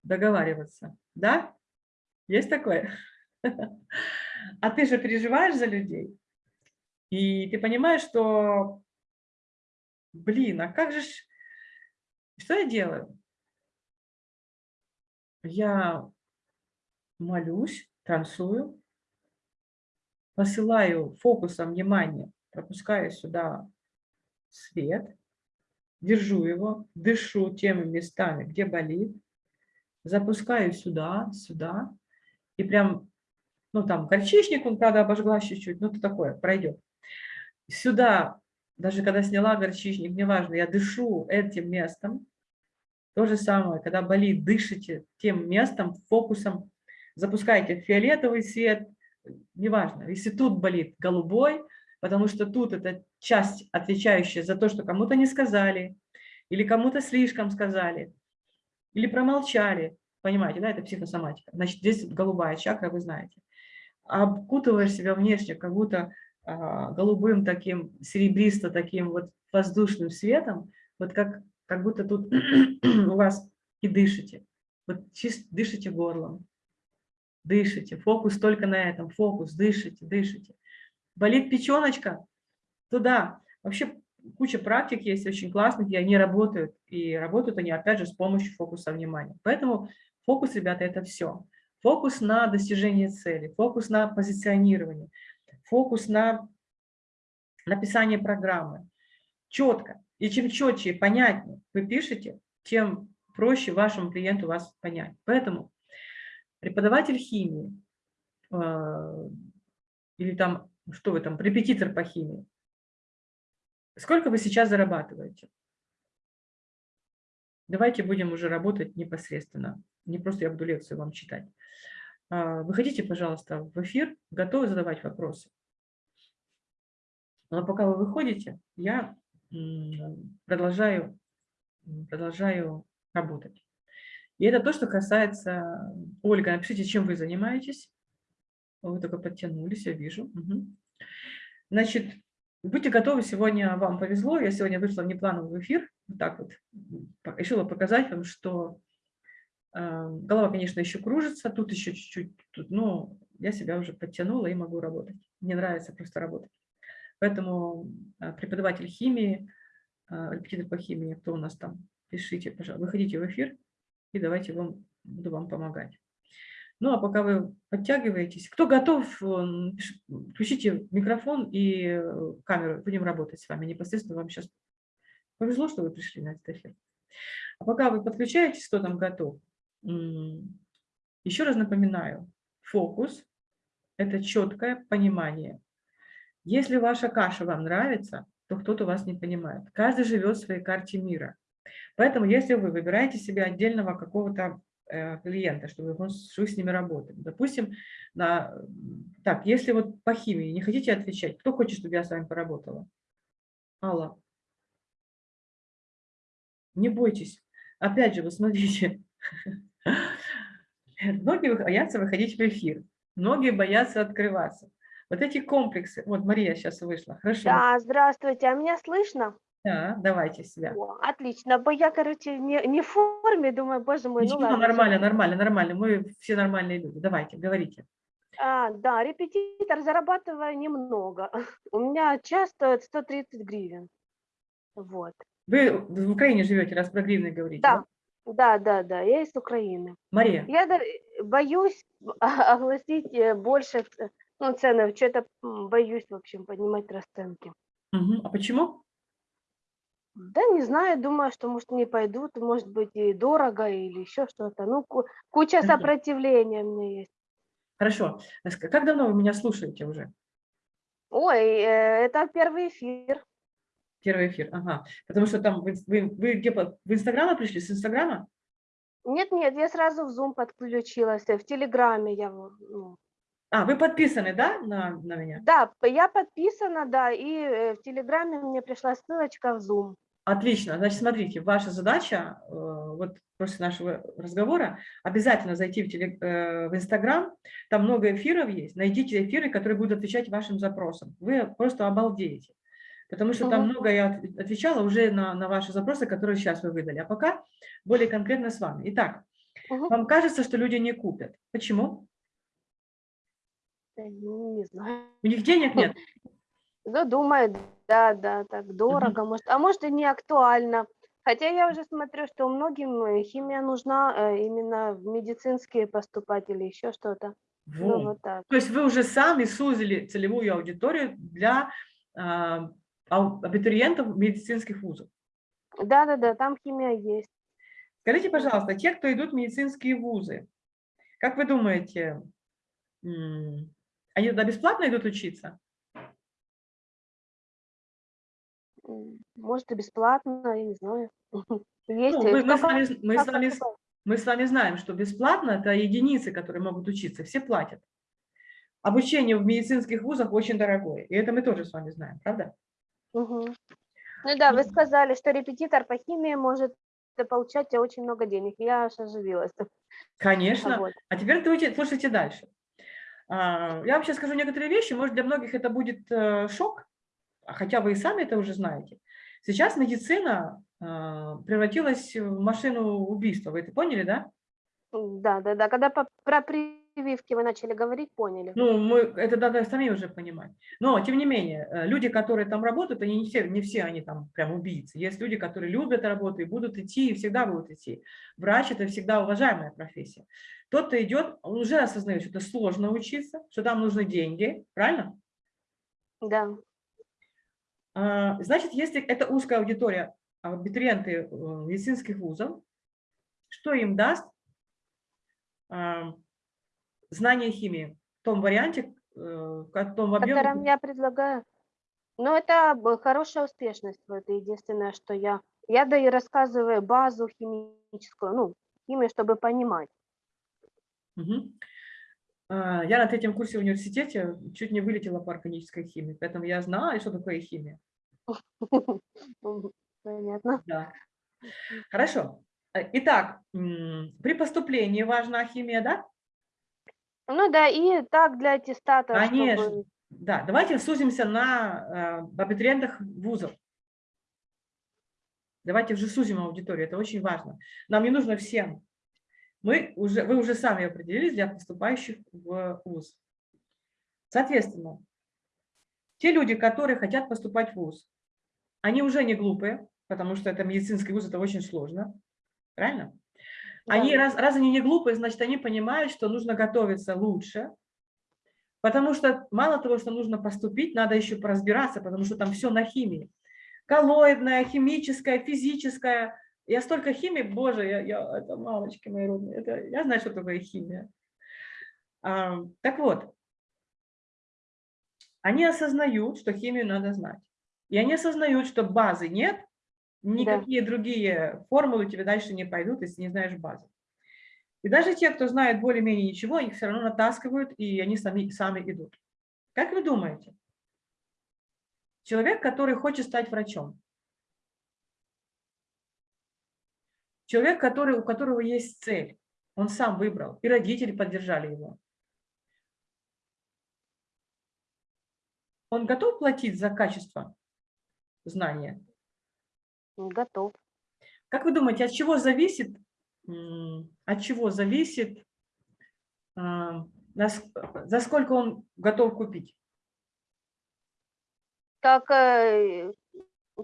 договариваться. Да? Есть такое? А ты же переживаешь за людей. И ты понимаешь, что блин, а как же... Что я делаю? Я молюсь, танцую, посылаю фокусом внимания, пропускаю сюда свет, держу его, дышу теми местами, где болит, запускаю сюда, сюда, и прям, ну там горчичник, он, правда, обожгла чуть-чуть, ну это такое, пройдет. Сюда даже когда сняла горчичник, неважно, я дышу этим местом. То же самое, когда болит, дышите тем местом, фокусом, запускайте фиолетовый свет, неважно. Если тут болит, голубой, потому что тут это часть, отвечающая за то, что кому-то не сказали, или кому-то слишком сказали, или промолчали. Понимаете, да, это психосоматика. Значит, здесь голубая чакра, вы знаете. Обкутываешь себя внешне, как будто а, голубым таким, серебристо таким вот воздушным светом, вот как, как будто тут у вас и дышите. Вот чисто дышите горлом, дышите, фокус только на этом, фокус, дышите, дышите. Болит печеночка? Туда. Вообще куча практик есть очень классных, и они работают. И работают они, опять же, с помощью фокуса внимания. Поэтому фокус, ребята, это все. Фокус на достижение цели, фокус на позиционирование, фокус на написание программы. Четко. И чем четче и понятнее вы пишете, тем проще вашему клиенту вас понять. Поэтому преподаватель химии э, или там, что вы там, репетитор по химии, сколько вы сейчас зарабатываете? Давайте будем уже работать непосредственно. Не просто я буду лекцию вам читать. А, выходите, пожалуйста, в эфир, готовы задавать вопросы. Но пока вы выходите, я продолжаю, продолжаю работать. И это то, что касается... Ольга, напишите, чем вы занимаетесь. Вы только подтянулись, я вижу. Угу. Значит, будьте готовы, сегодня вам повезло. Я сегодня вышла в неплановый эфир. Вот так вот решила показать вам, что голова, конечно, еще кружится, тут еще чуть-чуть, но я себя уже подтянула и могу работать. Мне нравится просто работать. Поэтому э, преподаватель химии, репетитор по химии, кто у нас там, пишите, пожалуйста, выходите в эфир, и давайте вам, буду вам помогать. Ну, а пока вы подтягиваетесь, кто готов, включите микрофон и э, камеру, будем работать с вами непосредственно. Вам сейчас повезло, что вы пришли на этот эфир. А пока вы подключаетесь, кто там готов, еще раз напоминаю, фокус – это четкое понимание. Если ваша каша вам нравится, то кто-то вас не понимает. Каждый живет в своей карте мира. Поэтому если вы выбираете себе отдельного какого-то э, клиента, чтобы вы с ними работали. Допустим, на, так, если вот по химии не хотите отвечать, кто хочет, чтобы я с вами поработала? Алла. Не бойтесь. Опять же, вы смотрите. Многие боятся выходить в эфир. Многие боятся открываться. Вот эти комплексы. Вот Мария сейчас вышла. Хорошо. Да, здравствуйте. А меня слышно? Да, давайте себя. О, отлично, бо я, короче, не, не в форме, думаю, боже мой, Ничего, ну ладно. нормально, нормально, нормально. Мы все нормальные люди. Давайте, говорите. А, да, репетитор зарабатываю немного. У меня час стоит 130 гривен. Вот. Вы в Украине живете, раз про гривны говорите? Да, да, да, да, я из Украины. Мария, Я да- боюсь огласить э, больше ц- ну, цены, что-то боюсь, в общем, поднимать расценки. мгм. а почему? Да не знаю, думаю, что, может, не пойдут, может быть, и дорого, или еще что-то. Ну, ку- куча Мгм. сопротивления у меня есть. Хорошо. Ск- Как давно вы меня слушаете уже? Ой, э, это первый эфир. Первый эфир, ага. Потому что там вы, вы, вы где, по- в Инстаграма пришли, с Инстаграма? Нет, нет, я сразу в Zoom подключилась, э, в Телеграме я, ну, А, вы подписаны, да, на, на меня? да, я подписана, да, и э, в Телеграме мне пришла ссылочка в Zoom. Отлично. Значит, смотрите, ваша задача, э, вот после нашего разговора, обязательно зайти в, теле, в Инстаграм, там много эфиров есть, найдите эфиры, которые будут отвечать вашим запросам. Вы просто обалдеете. Потому что там много я от- отвечала уже на, на ваши запросы, которые сейчас вы выдали. А пока более конкретно с вами. Итак, Мгм. вам кажется, что люди не купят. Почему? Ну, Не знаю. У них денег нет? Ну, думаю, да, да, так дорого, может, а может и не актуально. Хотя я уже смотрю, что многим э, химия нужна э, именно в медицинские поступать или еще что-то. Ну, Вот. вот так. То есть вы уже сами сузили целевую аудиторию для а, абитуриентов медицинских вузов. Да, да, да, там химия есть. Скажите, пожалуйста, те, кто идут в медицинские вузы, как вы думаете, они туда бесплатно идут учиться? Может, и бесплатно, я не знаю. Есть. Ну, мы, мы с вами, мы, с вами, мы с вами знаем, что бесплатно – это единицы, которые могут учиться, все платят. Обучение в медицинских вузах очень дорогое, и это мы тоже с вами знаем, правда? Мгм. Ну да, вы сказали, что репетитор по химии может э, получать очень много денег. Я аж оживилась. Конечно. Вот. А теперь слушайте, слушайте дальше. А, Я вам сейчас скажу некоторые вещи, может, для многих это будет э, шок, хотя вы и сами это уже знаете. Сейчас медицина а, превратилась в машину убийства, вы это поняли, да? Да, да, да. Когда про прививки вы начали говорить, поняли. Ну, мы, это надо сами уже понимать. Но, тем не менее, э, люди, которые там работают, они не все, не все они там прям убийцы. Есть люди, которые любят работу и будут идти, и всегда будут идти. Врач – это всегда уважаемая профессия. Тот, кто идет, он уже осознает, что это сложно учиться, что там нужны деньги, правильно? Да. А, Значит, если это узкая аудитория, абитуриенты э, медицинских вузов, что им даст знание химии в том варианте, э, в том объеме, Которым я предлагаю. Ну, это б- хорошая успешность. Это единственное, что я... Я да и рассказываю базу химическую, ну, химию, чтобы понимать. А, Я на третьем курсе в университете чуть не вылетела по органической химии, поэтому я знала, что такое химия. Понятно. Да. Хорошо. Э, Итак, при поступлении важна химия, да? Ну да, и так для аттестата, Конечно. чтобы... Да, давайте сузимся на э, абитуриентах вузов. Давайте уже сузим аудиторию, это очень важно. Нам не нужно всем. Мы уже, вы уже сами определились для поступающих в ВУЗ. Соответственно, те люди, которые хотят поступать в ВУЗ, они уже не глупые, потому что это медицинский вуз, это очень сложно. Правильно? Они, раз, раз они не глупые, значит, они понимают, что нужно готовиться лучше, потому что мало того, что нужно поступить, надо еще поразбираться, потому что там все на химии. Коллоидная, химическая, физическая. Я столько химии, боже, я, я, это мамочки мои родные, это, я знаю, что такое химия. А, так вот, они осознают, что химию надо знать. И они осознают, что базы нет, никакие да. другие формулы тебе дальше не пойдут, если не знаешь базы. И даже те, кто знает более-менее ничего, их все равно натаскивают, и они сами, сами идут. Как вы думаете? Человек, который хочет стать врачом. Человек, который, у которого есть цель. Он сам выбрал, и родители поддержали его. Он готов платить за качество знания? Готов. Как вы думаете, от чего зависит, от чего зависит, а, за сколько он готов купить? Как, э,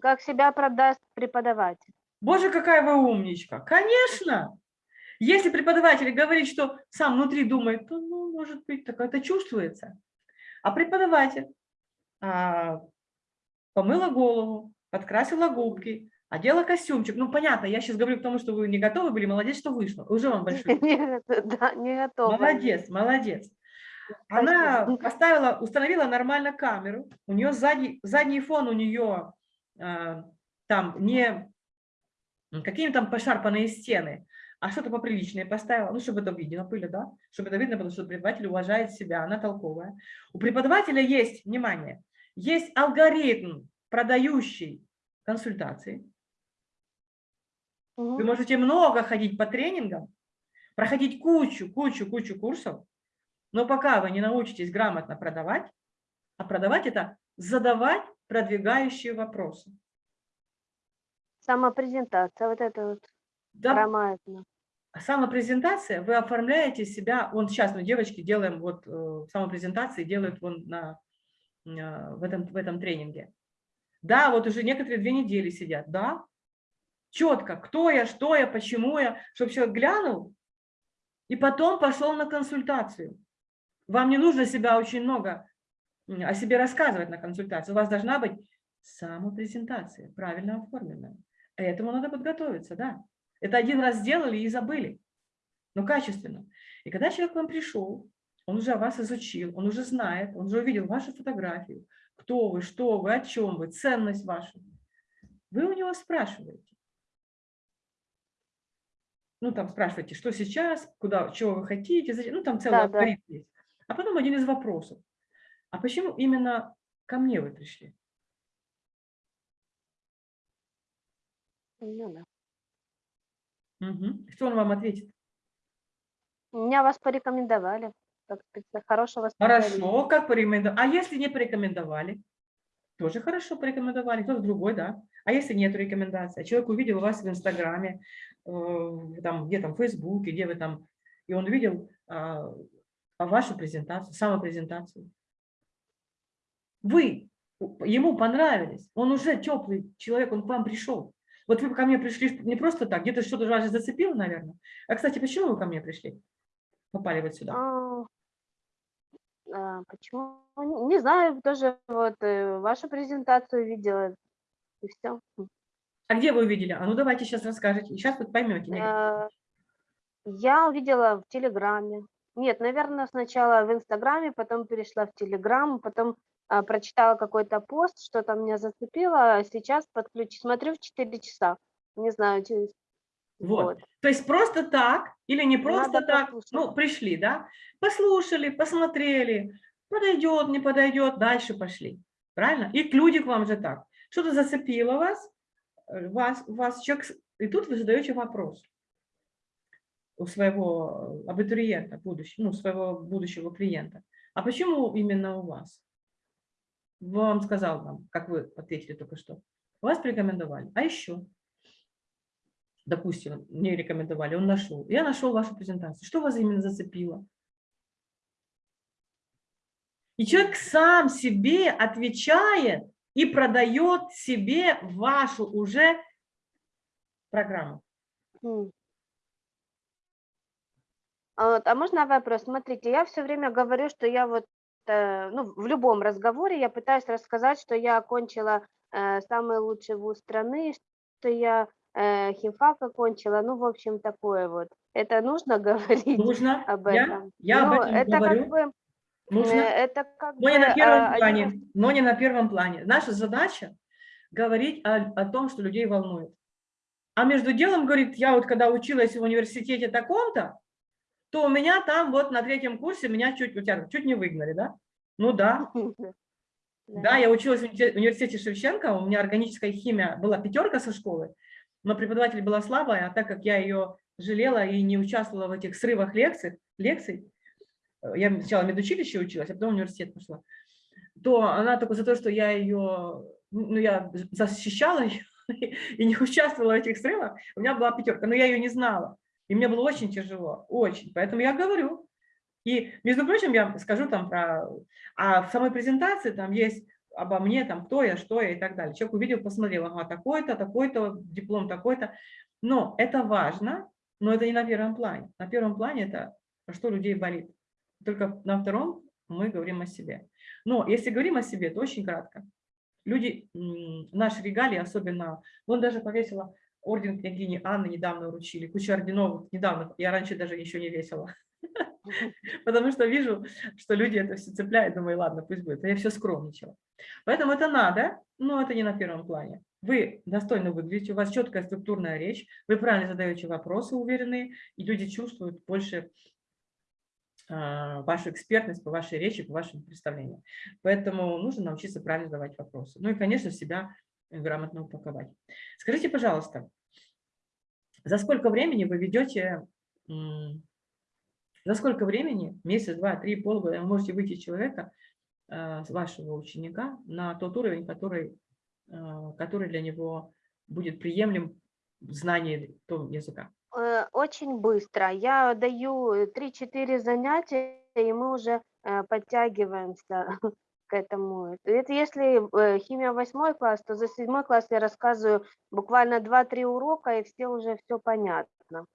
как себя продаст преподаватель. Боже, какая вы умничка. Конечно. Если преподаватель говорит, что сам внутри думает, то, ну, может быть, так это чувствуется. А преподаватель а, помыла голову, подкрасила губки, одела костюмчик. Ну, понятно, я сейчас говорю к тому, что вы не готовы были, молодец, что вышло. Уже вам большой. Да, не готова. Молодец, молодец. Она поставила, установила нормально камеру, у нее задний, задний фон у нее э, там не какие там пошарпанные стены, а что-то поприличное поставила, ну, чтобы это видно были, да, чтобы это видно, потому что преподаватель уважает себя, она толковая. У преподавателя есть, внимание, есть алгоритм, продающий консультации. Вы можете много ходить по тренингам, проходить кучу, кучу, кучу курсов, но пока вы не научитесь грамотно продавать, а продавать это задавать продвигающие вопросы. Самопрезентация, вот это вот да. грамотно. Самопрезентация, вы оформляете себя, вон сейчас мы девочки делаем вот э, самопрезентации, делают вон на, э, в, этом, в этом тренинге. Да, вот уже некоторые две недели сидят, да, четко, кто я, что я, почему я, чтобы человек глянул и потом пошел на консультацию. Вам не нужно себя очень много о себе рассказывать на консультации. У вас должна быть самопрезентация, правильно оформленная. Этому надо подготовиться, да. Это один раз сделали и забыли, но качественно. И когда человек к вам пришел, он уже вас изучил, он уже знает, он уже увидел вашу фотографию, кто вы, что вы, о чем вы, ценность вашу. Вы у него спрашиваете. Ну, там спрашиваете, что сейчас, куда, чего вы хотите, зачем, ну, там целый да, алгоритм да. есть. А потом один из вопросов. А почему именно ко мне вы пришли? Ну, да. Угу. Что он вам ответит? Меня вас порекомендовали. Как хорошего Хорошо, как порекомендовали. А если не порекомендовали? Тоже хорошо порекомендовали, кто-то другой, да. А если нет рекомендации? Человек увидел вас в Инстаграме, э, там, где там, в Фейсбуке, где вы там, и он увидел а, вашу презентацию, самопрезентацию. Вы ему понравились, он уже теплый человек, он к вам пришел. Вот вы ко мне пришли не просто так, где-то что-то вас зацепило, наверное. А, кстати, почему вы ко мне пришли? Попали вот сюда. А, почему? Не знаю, тоже вот э, вашу презентацию видела, и все. А где вы увидели? А ну давайте сейчас расскажете. Сейчас вы поймете. А, я увидела в Телеграме. Нет, наверное, сначала в Инстаграме, потом перешла в Телеграм, потом а, прочитала какой-то пост, что-то меня зацепило, а сейчас подключу, смотрю в 4 часа. Не знаю, через... Вот. вот. То есть просто так или не просто Надо так, послушать. ну, пришли, да, послушали, посмотрели, подойдет, не подойдет, дальше пошли. Правильно? И люди к вам же так. Что-то зацепило вас, э, вас, вас человек, и тут вы задаете вопрос у своего абитуриента, будущего, ну, своего будущего клиента. А почему именно у вас? вам сказал вам, как вы ответили только что. Вас порекомендовали. А еще? Допустим, мне рекомендовали, он нашел. Я нашел вашу презентацию. Что вас именно зацепило? И человек сам себе отвечает и продает себе вашу уже программу. А а можно вопрос? Смотрите, я все время говорю, что я вот, э, ну, в любом разговоре я пытаюсь рассказать, что я окончила э, самый лучший вуз страны, что я э, химфак окончила, ну, в общем, такое вот. Это нужно говорить Нужно. об Я, этом? я об Ну, этом это говорю. как бы, Нужно. э, это как Но не бы на первом а, один плане. из- Но не на первом плане. Наша задача говорить о, о том, что людей волнует. А между делом, говорит, я вот когда училась в университете таком-то, то у меня там вот на третьем курсе меня чуть, у тебя чуть не выгнали, да? Ну да. Да, я училась в университете Шевченко, у меня органическая химия была пятерка со школы, но преподаватель была слабая, а так как я ее жалела и не участвовала в этих срывах лекций, лекций э, я сначала в медучилище училась, а потом в университет пошла, то она только за то, что я ее, ну, я защищала ее и не участвовала в этих срывах, у меня была пятерка, но я ее не знала. И мне было очень тяжело, очень. Поэтому я говорю. И, между прочим, я скажу там про... А в самой презентации там есть обо мне, там, кто я, что я и так далее. Человек увидел, посмотрел, ага, такой-то, такой-то, диплом такой-то. Но это важно, но это не на первом плане. На первом плане это что людей болит. Только на втором мы говорим о себе. Но если говорим о себе, то очень кратко. Люди, наши регалии, особенно, он даже повесила орден княгини Анны, недавно вручили, куча орденов недавно, я раньше даже еще не весила. Потому что вижу, что люди это все цепляют, думаю, ладно, пусть будет. А я все скромничала. Поэтому это надо, но это не на первом плане. Вы достойно выглядите, у вас четкая структурная речь, вы правильно задаете вопросы уверенные, и люди чувствуют больше а, вашу экспертность по вашей речи, по вашим представлениям. Поэтому нужно научиться правильно задавать вопросы. Ну и, конечно, себя грамотно упаковать. Скажите, пожалуйста, за сколько времени вы ведете, за сколько времени, месяц, два, три, полгода, вы можете выйти человека, э, вашего ученика, на тот уровень, который, э, который для него будет приемлем в знании того языка? Э, Очень быстро. Я даю э, 3-4 занятия, и мы уже подтягиваемся к этому. Это если э, химия 8 класс, то за 7 класс я рассказываю буквально 2-3 урока, и все уже все понятно.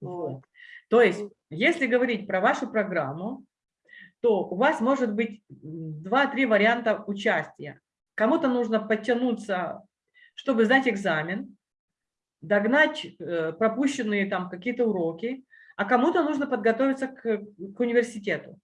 Вот. То есть, если говорить про вашу программу, то у вас может быть м, два-три варианта участия. Кому-то нужно подтянуться, чтобы сдать экзамен, догнать э, пропущенные там какие-то уроки, а кому-то нужно подготовиться к, к университету.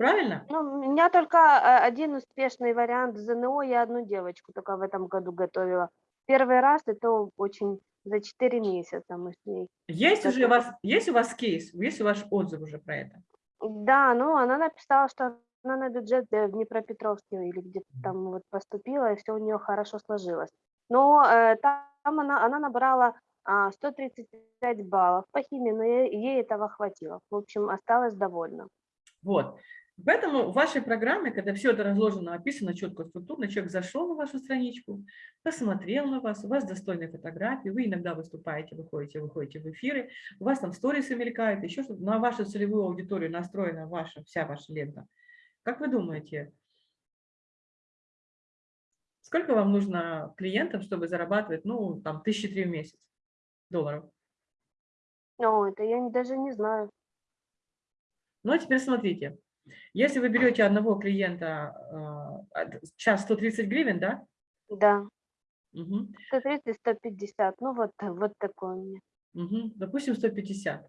Правильно? Ну, у меня только э, один успешный вариант ЗНО, я одну девочку только в этом году готовила. Первый раз это очень за 4 месяца мы с ней. Есть уже у вас, есть у вас кейс, есть у вас отзыв уже про это? Да, ну она написала, что она на бюджет э, в Днепропетровске или где-то там вот поступила, и все у нее хорошо сложилось. Но э, там она, она набрала а, 135 баллов по химии, но ей, ей этого хватило. В общем, осталась довольна. Вот. Поэтому в вашей программе, когда все это разложено, описано четко, структурно, человек зашел на вашу страничку, посмотрел на вас, у вас достойные фотографии, вы иногда выступаете, выходите, выходите в эфиры, у вас там сторисы мелькают, еще что-то, на вашу целевую аудиторию настроена ваша, вся ваша лента. Как вы думаете, сколько вам нужно клиентов, чтобы зарабатывать, ну, там, тысячи три в месяц долларов? О, это я даже не знаю. Ну, а теперь смотрите. Если вы берете одного клиента, э, час 130 гривен, да? Да, Мгм, 130, 150, ну вот, вот такой у меня. мгм. Допустим, 150.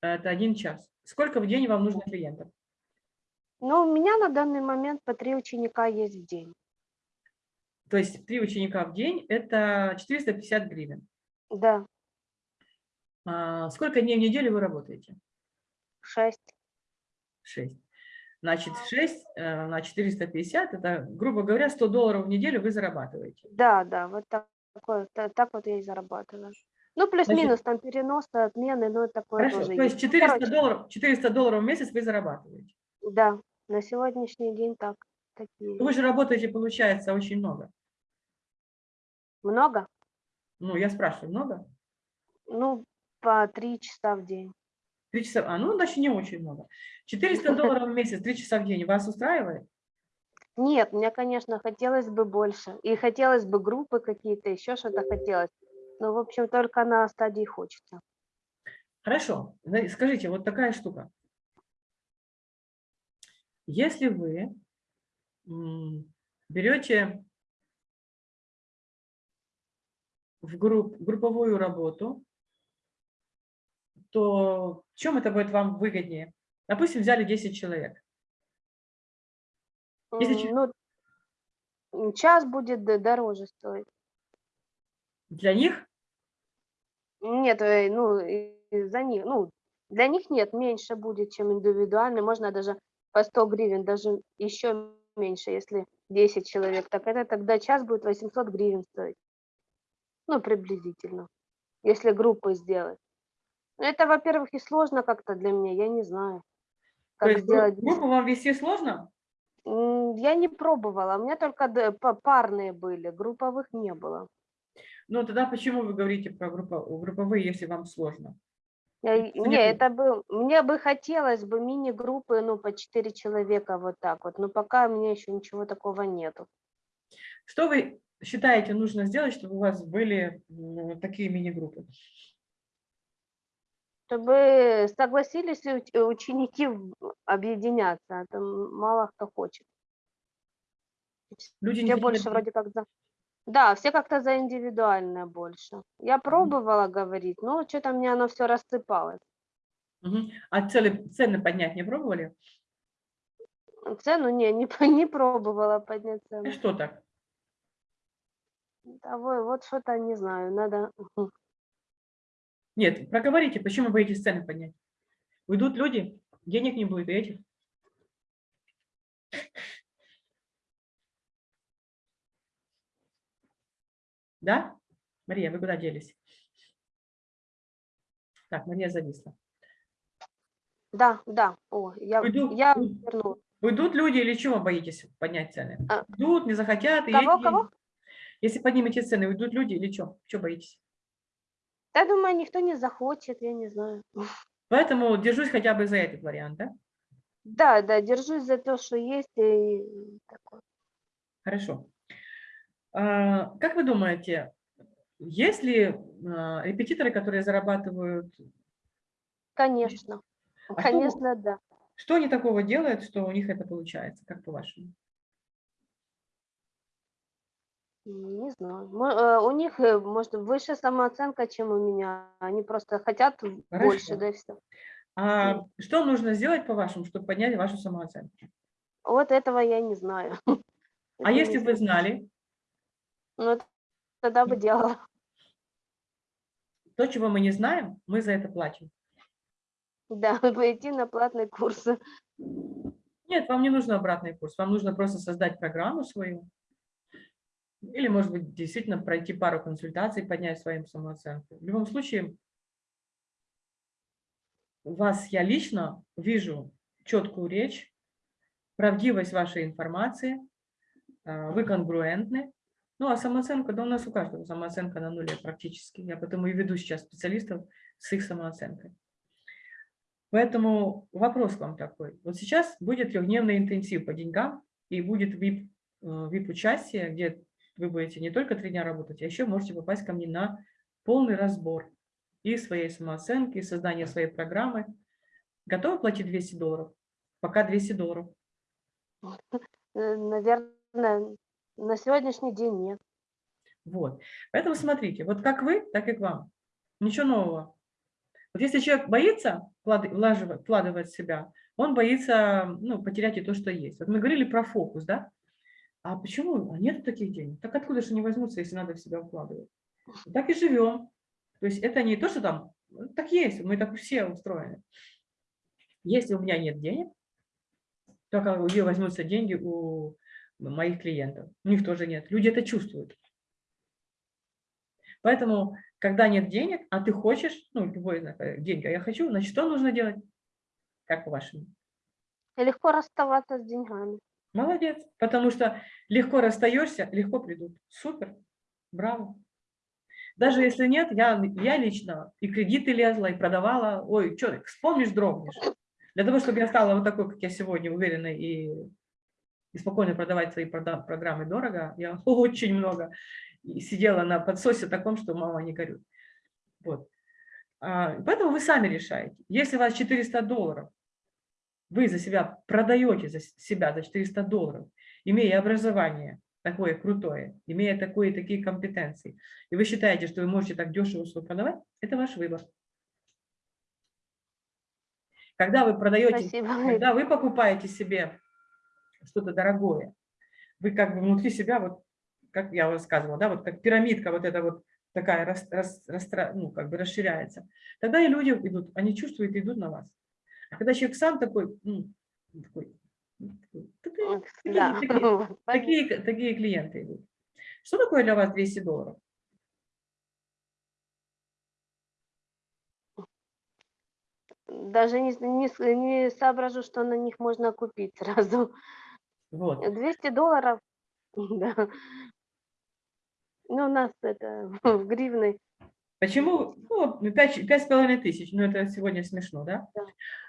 Это один час. Сколько в день вам нужно клиентов? Ну, у меня на данный момент по три ученика есть в день. То есть три ученика в день – это 450 гривен. Да, А Сколько дней в неделю вы работаете? 6. 6. Значит, 6 на 450 – это, грубо говоря, 100 долларов в неделю вы зарабатываете. Да, да, вот так, так вот я и зарабатываю. Ну, плюс-минус, там переносы, отмены, но такое Хорошо, тоже то есть Ну, 400 короче, долларов, 400 долларов в месяц вы зарабатываете. Да, на сегодняшний день так. Такие. Вы же работаете, получается, очень много. Много? Ну, я спрашиваю, много? Ну, по три часа в день. Три часа, а ну, значит, не очень много. 400 долларов в месяц, три часа в день вас устраивает? Нет, мне, конечно, хотелось бы больше. И хотелось бы группы какие-то, еще что-то хотелось. Ну, в общем, только на стадии хочется. Хорошо, скажите, вот такая штука. Если вы берете в групп, групповую работу, то в чем это будет вам выгоднее? Допустим, взяли 10 человек. Если Ну, час будет дороже стоить. Для них Нет, э, ну, за них, ну, для них нет, меньше будет, чем индивидуальный. Можно даже по 100 гривен, даже еще меньше, если 10 человек. Так это тогда час будет 800 гривен стоить. Ну, приблизительно, если группы сделать. Ну, Это, во-первых, и сложно как-то для меня, я не знаю, то как есть гру- сделать. группу вам вести сложно? Я не пробовала, у меня только парные были, групповых не было. Ну, тогда почему вы говорите про группо- групповые, если вам сложно? Я не это бы, мне бы хотелось бы мини-группы, ну, по 4 человека вот так вот, но пока у меня еще ничего такого нету. Что вы считаете нужно сделать, чтобы у вас были м, такие мини-группы? Чтобы согласились уч- ученики объединяться, а то мало кто хочет. Люди не Все больше вроде как за... Да, все как-то за индивидуальное больше. Я пробовала говорить, но что-то мне оно все рассыпалось. Мгм. А цены, цены поднять не пробовали? Цену не, не, не пробовала поднять А цену. что так? Да, во- вот что-то не знаю, надо... Нет, проговорите, почему боитесь цены поднять? Уйдут люди, денег не будет, и этих. Да? Мария, вы куда делись? Так, Мария зависла. Да, да, о, я, Уйду, я уйду. вернулась. Уйдут люди или чего боитесь поднять цены? А. Уйдут, не захотят. и Кого, эти- кого? Если поднимете цены, уйдут люди или что? Что боитесь? Да, думаю, никто не захочет, я не знаю. Поэтому держусь хотя бы за этот вариант, да? Да, да, держусь за то, что есть. И такое. Хорошо. А, Как вы думаете, есть ли а, репетиторы, которые зарабатывают, Конечно, А что- конечно, да. что они такого делают, что у них это получается, как по-вашему? М, Не знаю. Э, У них, э, может, выше самооценка, чем у меня. Они просто хотят больше, Хорошо. да и все. А что нужно сделать, по-вашему, чтобы поднять вашу самооценку? Вот этого я не знаю. А Это если бы вы знали, Ну, тогда бы делала. то, чего мы не знаем, мы за это платим. Да, пойти на платные курсы. Нет, вам не нужен обратный курс, вам нужно просто создать программу свою. Или, может быть, действительно пройти пару консультаций, поднять свою самооценку. В любом случае, вас я лично вижу четкую речь, правдивость вашей информации, а, вы конгруентны. Ну, а самооценка, да у нас у каждого самооценка на нуле практически. Я потому и веду сейчас специалистов с их самооценкой. Поэтому вопрос к вам такой. Вот сейчас будет трехдневный интенсив по деньгам, и будет VIP, э, VIP-участие, где вы будете не только три дня работать, а еще можете попасть ко мне на полный разбор и своей самооценки, и создания своей программы. Готовы платить 200 долларов? Пока 200 долларов. Э, Наверное, на сегодняшний день нет. Вот. Поэтому смотрите, вот как вы, так и к вам. Ничего нового. Вот если человек боится вкладывать в себя, он боится ну, потерять и то, что есть. Вот мы говорили про фокус, да? А почему? А нет таких денег. Так откуда же они возьмутся, если надо в себя вкладывать? Так и живем. То есть это не то, что там, ну, так есть, мы так все устроены. Если у меня нет денег, только где возьмутся деньги у моих клиентов. У них тоже нет. Люди это чувствуют. Поэтому, когда нет денег, а ты хочешь, ну, любой э, деньги, а я хочу, значит, что нужно делать? Как по-вашему? Легко расставаться с деньгами. Молодец, потому что легко расстаешься, легко придут. Супер, браво. Даже если нет, я, я лично и кредиты лезла, и продавала. Ой, что, вспомнишь, дрогнешь. Для того, чтобы я стала вот такой, как я сегодня, уверенной и, и спокойно продавать свои прода- программы дорого, я очень много сидела на подсосе таком, что мама не горюй. Вот. А, Поэтому вы сами решаете. Если у вас 400 долларов, вы за себя продаете за себя за 400 долларов, имея образование такое крутое, имея такое, такие компетенции, и вы считаете, что вы можете так дешево свой продавать, это ваш выбор. Когда вы продаете, Спасибо. когда вы покупаете себе что-то дорогое, вы как бы внутри себя, вот, как я уже сказывала, да, вот как пирамидка вот эта вот такая рас, рас, растра- ну, как бы расширяется, тогда и люди идут, они чувствуют и идут на вас. А когда человек сам такой, такой, такой, такие, Да. такие, такие, такие клиенты идут. Что такое для вас 200 долларов? Даже не, не, не соображу, что на них можно купить сразу. Вот. 200 долларов, да. Ну, у нас это в гривны. Почему? Ну, пять пять с половиной тысяч. Ну, это сегодня смешно, да?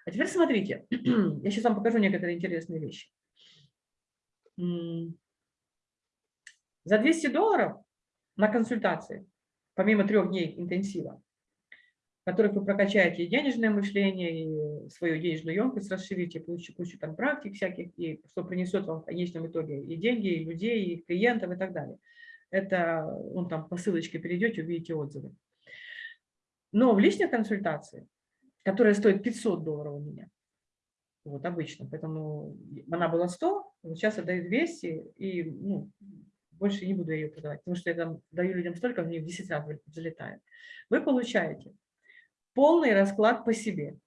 А теперь смотрите. Я сейчас вам покажу некоторые интересные вещи. За 200 долларов на консультации, помимо трех дней интенсива, в которых вы прокачаете и денежное мышление, и свою денежную емкость расширите, кучу, кучу там практик всяких, и что принесет вам в конечном итоге и деньги, и людей, и клиентов, и так далее. Это, ну, там по ссылочке перейдете, увидите отзывы. Но в личной консультации, которая стоит 500 долларов у меня, вот обычно, поэтому она была 100, вот сейчас я даю 200, и ну, больше не буду ее продавать, потому что я там даю людям столько, в 10 раз взлетают. Вы получаете полный расклад по себе,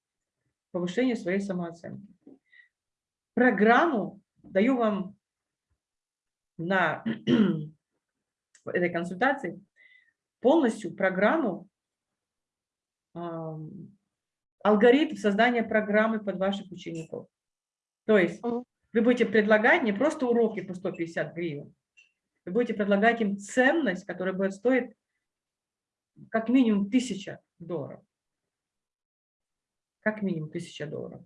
повышение своей самооценки. Программу даю вам на этой консультации полностью программу ам, алгоритм создания программы под ваших учеников. То есть вы будете предлагать не просто уроки по 150 гривен, вы будете предлагать им ценность, которая будет стоить как минимум 1000 долларов. Как минимум 1000 долларов.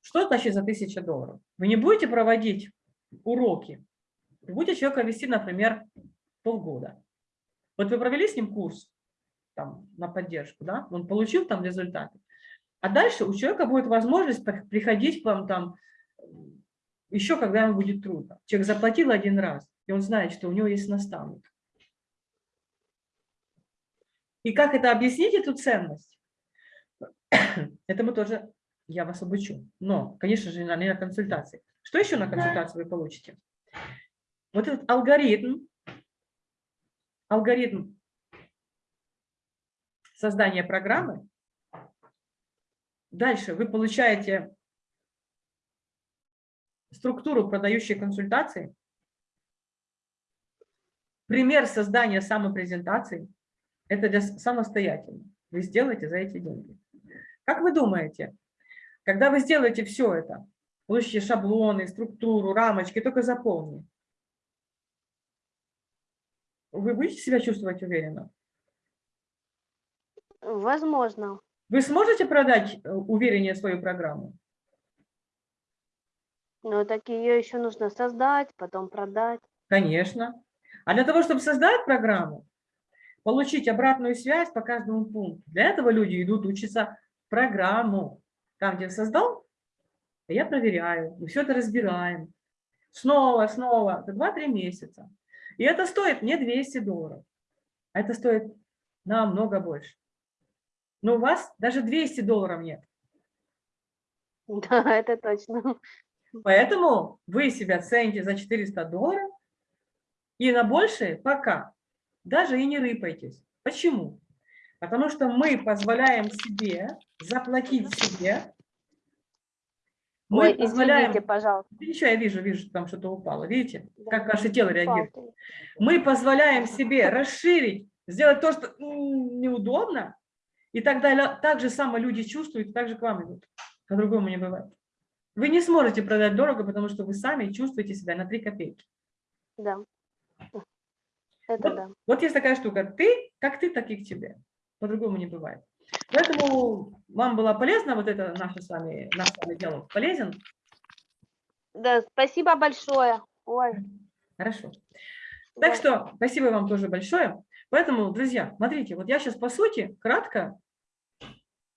Что значит за 1000 долларов? Вы не будете проводить уроки, вы будете человека вести, например, полгода. Вот вы провели с ним курс там, на поддержку, да? он получил там результаты. А дальше у человека будет возможность при- приходить к вам там еще, когда ему будет трудно. Человек заплатил один раз, и он знает, что у него есть наставник. И как это объяснить, эту ценность? Это мы тоже, я вас обучу. Но, конечно же, не на консультации. Что еще на консультации вы получите? Вот этот алгоритм, алгоритм создания программы. Дальше вы получаете структуру продающей консультации, пример создания самопрезентации. Это для самостоятельно. Вы сделаете за эти деньги. Как вы думаете, когда вы сделаете все это, получите шаблоны, структуру, рамочки, только заполни, вы будете себя чувствовать уверенно? Возможно. Вы сможете продать э, увереннее свою программу? Но так ее еще нужно создать, потом продать. Конечно. А для того, чтобы создать программу, получить обратную связь по каждому пункту, для этого люди идут учиться в программу. Там, где создал, я проверяю, мы все это разбираем. Снова, снова, это 2-3 месяца. И это стоит не 200 долларов, а это стоит намного больше. Но у вас даже 200 долларов нет. Да, это точно. Поэтому вы себя цените за 400 долларов и на большее пока даже и не рыпайтесь. Почему? Потому что мы позволяем себе заплатить себе. Мы Ой, позволяем... извините, пожалуйста. Ничего, я вижу, вижу, что там что-то упало. Видите, Да. как ваше тело реагирует? Палки. Мы позволяем себе расширить, сделать то, что неудобно, и тогда ля- так же само люди чувствуют, так же к вам идут. По-другому не бывает. Вы не сможете продать дорого, потому что вы сами чувствуете себя на 3 копейки. Да. Это Вот, да. вот есть такая штука. Ты, как ты, так и к тебе. По-другому не бывает. Поэтому вам было полезно вот это наше с вами, наш с вами диалог? Полезен? Да, спасибо большое. Ой. Хорошо. да. Так что спасибо вам тоже большое. Поэтому, друзья, смотрите, вот я сейчас по сути кратко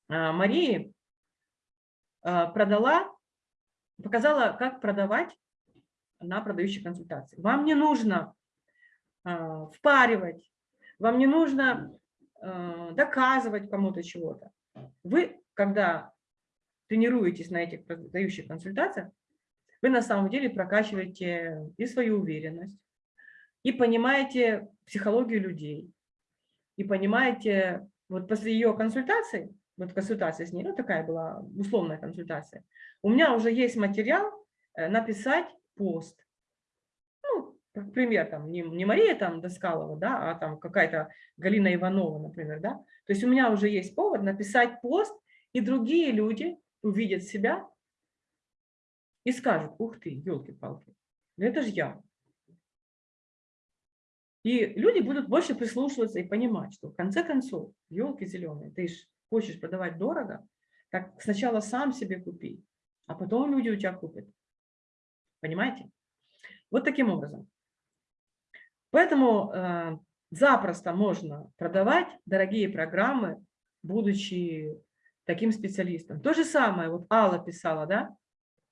Марии а, продала, показала, как продавать на продающей консультации. Вам не нужно а, впаривать, вам не нужно а, доказывать кому-то чего-то. Вы, когда тренируетесь на этих продающих консультациях, вы на самом деле прокачиваете и свою уверенность, и понимаете психологию людей, и понимаете, вот после ее консультации, вот консультация с ней, ну такая была условная консультация, у меня уже есть материал э, написать пост. Ну, пример, там, не, не Мария там Доскалова, да, а там какая-то Галина Иванова, например, да. То есть у меня уже есть повод написать пост, и другие люди увидят себя и скажут, ух ты, елки-палки, это же я. И люди будут больше прислушиваться и понимать, что в конце концов, елки зеленые, ты ж хочешь продавать дорого, так сначала сам себе купи, а потом люди у тебя купят. Понимаете? Вот таким образом. Поэтому э, запросто можно продавать дорогие программы, будучи таким специалистом. То же самое, вот Алла писала, да?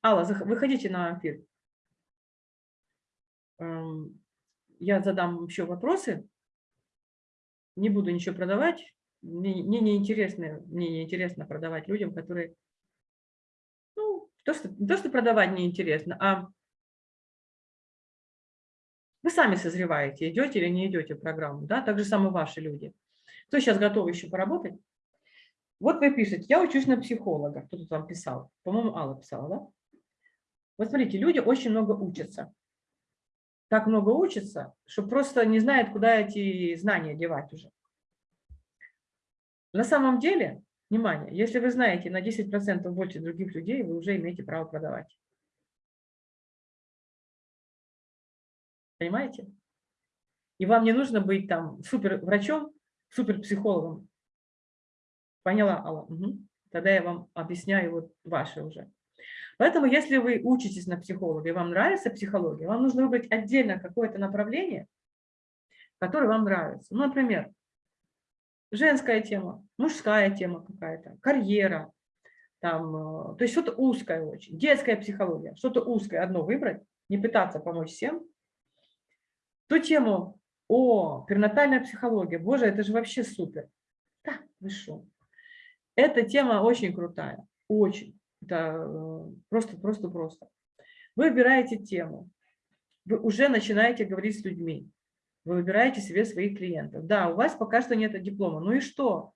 Алла, выходите на эфир. Эм, я задам еще вопросы. Не буду ничего продавать. Мне, мне не интересно, мне не интересно продавать людям, которые, ну, то, что, то, что продавать не интересно, а вы сами созреваете, идете или не идете в программу, да, так же самое ваши люди. Кто сейчас готов еще поработать? Вот вы пишете, я учусь на психолога. Кто тут вам писал? По-моему, Алла писала, да? Вот смотрите, люди очень много учатся так много учатся, что просто не знает, куда эти знания девать уже. На самом деле, внимание, если вы знаете на 10% больше других людей, вы уже имеете право продавать. Понимаете? И вам не нужно быть там супер врачом, супер психологом. Поняла, Алла? Угу. Тогда я вам объясняю вот ваши уже. Поэтому, если вы учитесь на психолога вам нравится психология, вам нужно выбрать отдельно какое-то направление, которое вам нравится. Ну, например, женская тема, мужская тема какая-то, карьера, там, э, то есть что-то узкое очень, детская психология, что-то узкое одно выбрать, не пытаться помочь всем. Ту тему, о, перинатальная психология, боже, это же вообще супер. Да, вы? Эта тема очень крутая, очень. Это. Э, вы выбираете тему, вы уже начинаете говорить с людьми, вы выбираете себе своих клиентов. Да, у вас пока что нет диплома. Ну и что?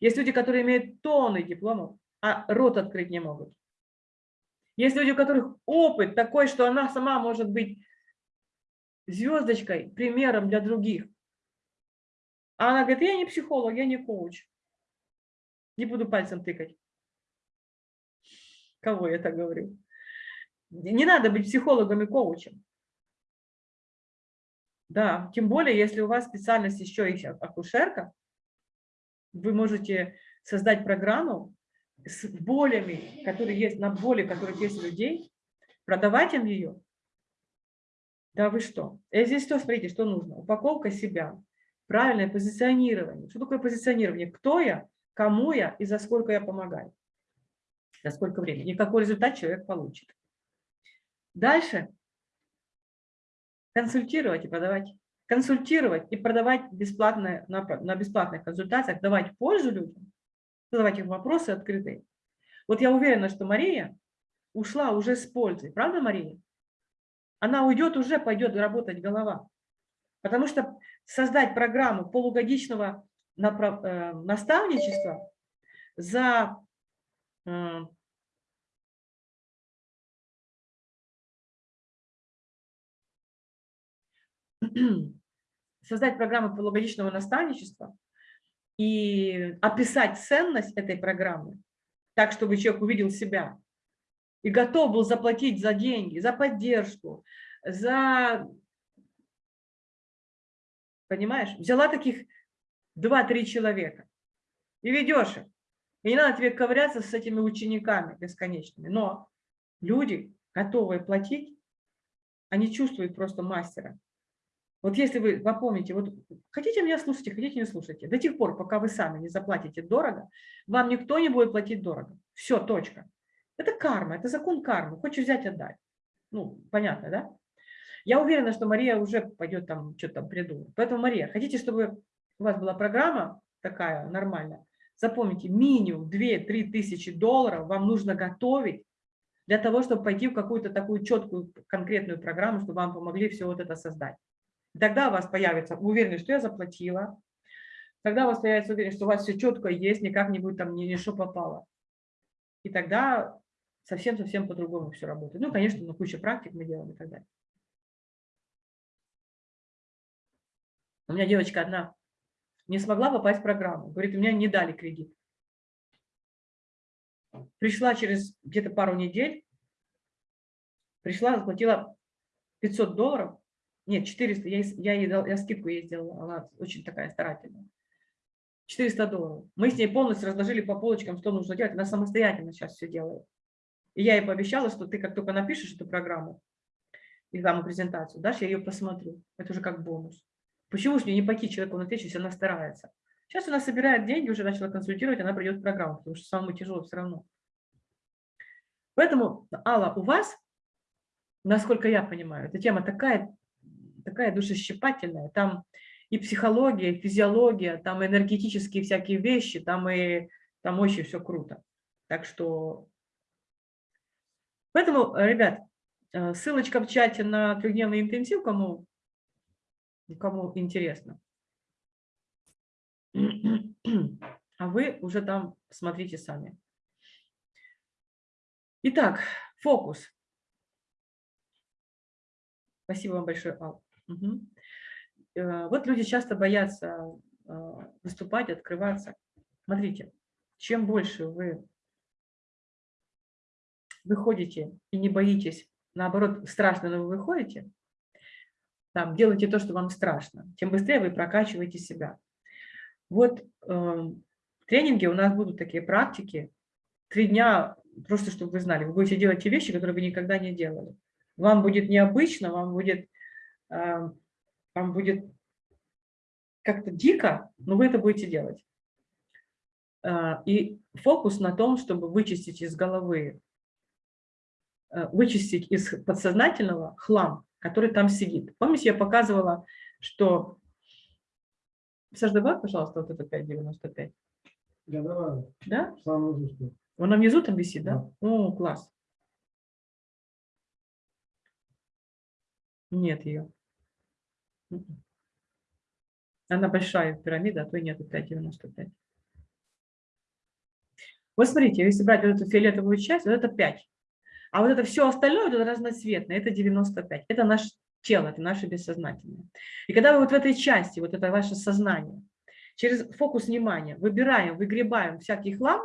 Есть люди, которые имеют тонны дипломов, а рот открыть не могут. Есть люди, у которых опыт такой, что она сама может быть звездочкой, примером для других. А она говорит, я не психолог, я не коуч. Не буду пальцем тыкать. Кого я так говорю? Не надо быть психологом и коучем. Да, тем более, если у вас специальность еще и акушерка, вы можете создать программу с болями, которые есть, на боли, которые есть у людей, продавать им ее. Да вы что? И здесь что, смотрите, что нужно? Упаковка себя, правильное позиционирование. Что такое позиционирование? Кто я, кому я и за сколько я помогаю за сколько времени, и какой результат человек получит. Дальше консультировать и продавать. Консультировать и продавать бесплатно, на, на бесплатных консультациях, давать пользу людям, задавать им вопросы открытые. Вот я уверена, что Мария ушла уже с пользой. Правда, Мария? Она уйдет, уже пойдет работать голова. Потому что создать программу полугодичного э, наставничества за создать программу полугодичного наставничества и описать ценность этой программы так, чтобы человек увидел себя и готов был заплатить за деньги, за поддержку, за Понимаешь? Взяла таких 2-3 человека и ведешь их. И не надо тебе ковыряться с этими учениками бесконечными. Но люди, готовые платить, они чувствуют просто мастера. Вот если вы попомните, вот хотите меня слушать, хотите не слушайте, до тех пор, пока вы сами не заплатите дорого, вам никто не будет платить дорого. Все, точка. Это карма, это закон кармы. Хочешь взять, отдать. Ну, понятно, да? Я уверена, что Мария уже пойдет там, что-то там придумает. Поэтому, Мария, хотите, чтобы у вас была программа такая нормальная, запомните, минимум 2-3 тысячи долларов вам нужно готовить для того, чтобы пойти в какую-то такую четкую, конкретную программу, чтобы вам помогли все вот это создать. Тогда у вас появится уверенность, что я заплатила. Тогда у вас появится уверенность, что у вас все четко есть, никак не будет там ни, ни попало. И тогда совсем-совсем по-другому все работает. Ну, конечно, на куча практик мы делаем и так далее. У меня девочка одна не смогла попасть в программу. Говорит, у меня не дали кредит. Пришла через где-то пару недель, пришла, заплатила 500 долларов, нет, 400, я, я, ей дал, я скидку ей сделала, она очень такая старательная. 400 долларов. Мы с ней полностью разложили по полочкам, что нужно делать. Она самостоятельно сейчас все делает. И я ей пообещала, что ты как только напишешь эту программу, рекламную презентацию, дашь, я ее посмотрю. Это уже как бонус. Почему же не пойти человеку на если она старается? Сейчас она собирает деньги, уже начала консультировать, она придет в программу, потому что самому тяжело все равно. Поэтому, Алла, у вас, насколько я понимаю, эта тема такая такая душесчипательная. Там и психология, и физиология, там энергетические всякие вещи, там и там очень все круто. Так что... Поэтому, ребят, э, ссылочка в чате на трехдневный интенсив, кому, кому интересно. А вы уже там смотрите сами. Итак, фокус. Спасибо вам большое, Ал. Угу. Вот люди часто боятся а, выступать, открываться. Смотрите, чем больше вы выходите и не боитесь, наоборот, страшно, но вы выходите, там, делайте то, что вам страшно, тем быстрее вы прокачиваете себя. Вот э, в тренинге у нас будут такие практики, три дня, просто чтобы вы знали, вы будете делать те вещи, которые вы никогда не делали. Вам будет необычно, вам будет Э, вам будет как-то дико, но вы это будете делать. Э, и фокус на том, чтобы вычистить из головы, э, вычистить из подсознательного хлам, который там сидит. Помните, я показывала, что... Саш, давай, пожалуйста, вот это 5,95. Я давай. Да? Самое внизу. Он внизу там висит, да? да? О, класс. Нет ее. Она большая пирамида, а то и нету 5,95. Вот смотрите, если брать вот эту фиолетовую часть, вот это 5. А вот это все остальное, вот это разноцветное, это 95. Это наше тело, это наше бессознательное. И когда вы вот в этой части, вот это ваше сознание, через фокус внимания выбираем, выгребаем всякий хлам,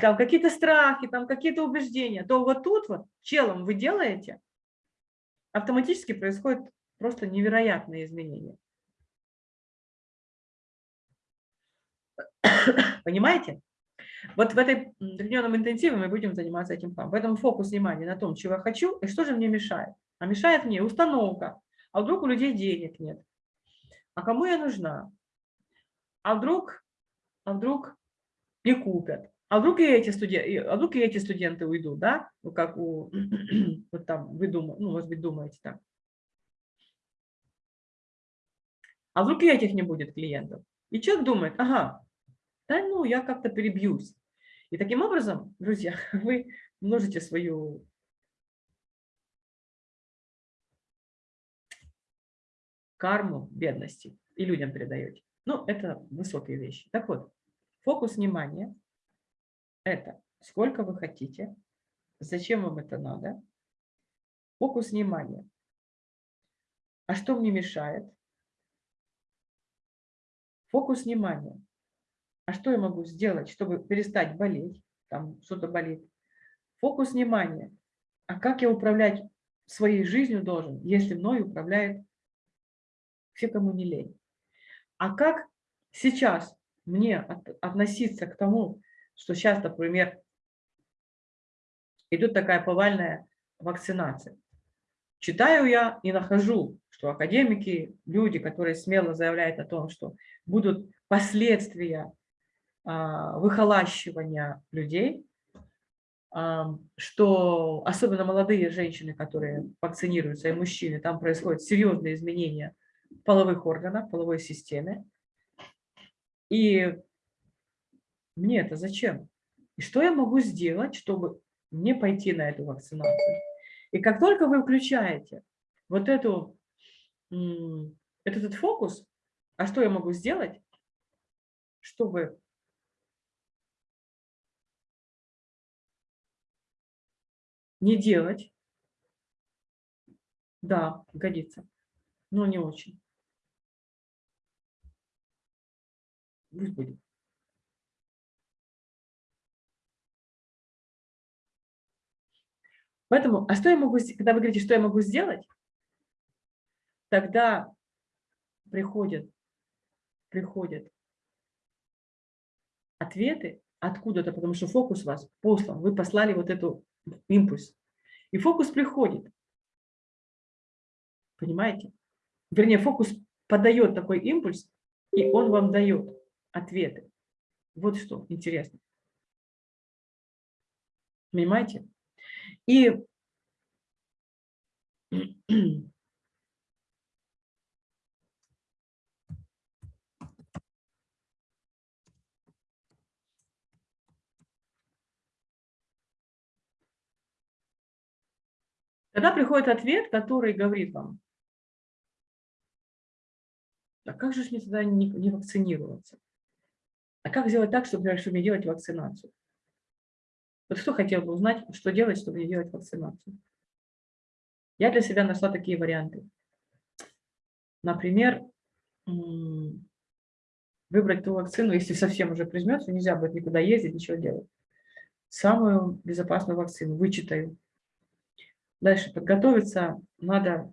там какие-то страхи, там какие-то убеждения, то вот тут вот челом вы делаете, автоматически происходят просто невероятные изменения. Понимаете? Вот в этой трехдневном интенсиве мы будем заниматься этим планом. Поэтому фокус внимания на том, чего я хочу и что же мне мешает. А мешает мне установка. А вдруг у людей денег нет? А кому я нужна? А вдруг, а вдруг не купят? А вдруг и эти студенты, а вдруг и эти студенты уйдут, да? Ну, как у, вот там, вы думаете, ну, может быть, думаете так. А вдруг и этих не будет клиентов? И человек думает, ага, да ну, я как-то перебьюсь. И таким образом, друзья, вы множите свою карму бедности и людям передаете. Ну, это высокие вещи. Так вот, фокус внимания это сколько вы хотите, зачем вам это надо, фокус внимания. А что мне мешает? Фокус внимания. А что я могу сделать, чтобы перестать болеть? Там что-то болит. Фокус внимания. А как я управлять своей жизнью должен, если мной управляет все, кому не лень. А как сейчас мне от, относиться к тому, что сейчас, например, идет такая повальная вакцинация. Читаю я и нахожу, что академики, люди, которые смело заявляют о том, что будут последствия а, выхолащивания людей, а, что особенно молодые женщины, которые вакцинируются, и мужчины, там происходят серьезные изменения половых органов, половой системе. И мне это зачем? И что я могу сделать, чтобы не пойти на эту вакцинацию? И как только вы включаете вот эту, этот фокус, а что я могу сделать, чтобы не делать, да, годится, но не очень. Пусть будет. Поэтому, а что я могу, когда вы говорите, что я могу сделать, тогда приходят, приходят ответы откуда-то, потому что фокус вас послан, вы послали вот эту импульс. И фокус приходит. Понимаете? Вернее, фокус подает такой импульс, и он вам дает ответы. Вот что интересно. Понимаете? И Тогда приходит ответ, который говорит вам, а как же мне тогда не, не вакцинироваться? А как сделать так, чтобы, чтобы не делать вакцинацию? Вот кто хотел бы узнать, что делать, чтобы не делать вакцинацию? Я для себя нашла такие варианты. Например, выбрать ту вакцину, если совсем уже прижмется, нельзя будет никуда ездить, ничего делать. Самую безопасную вакцину, вычитаю. Дальше подготовиться надо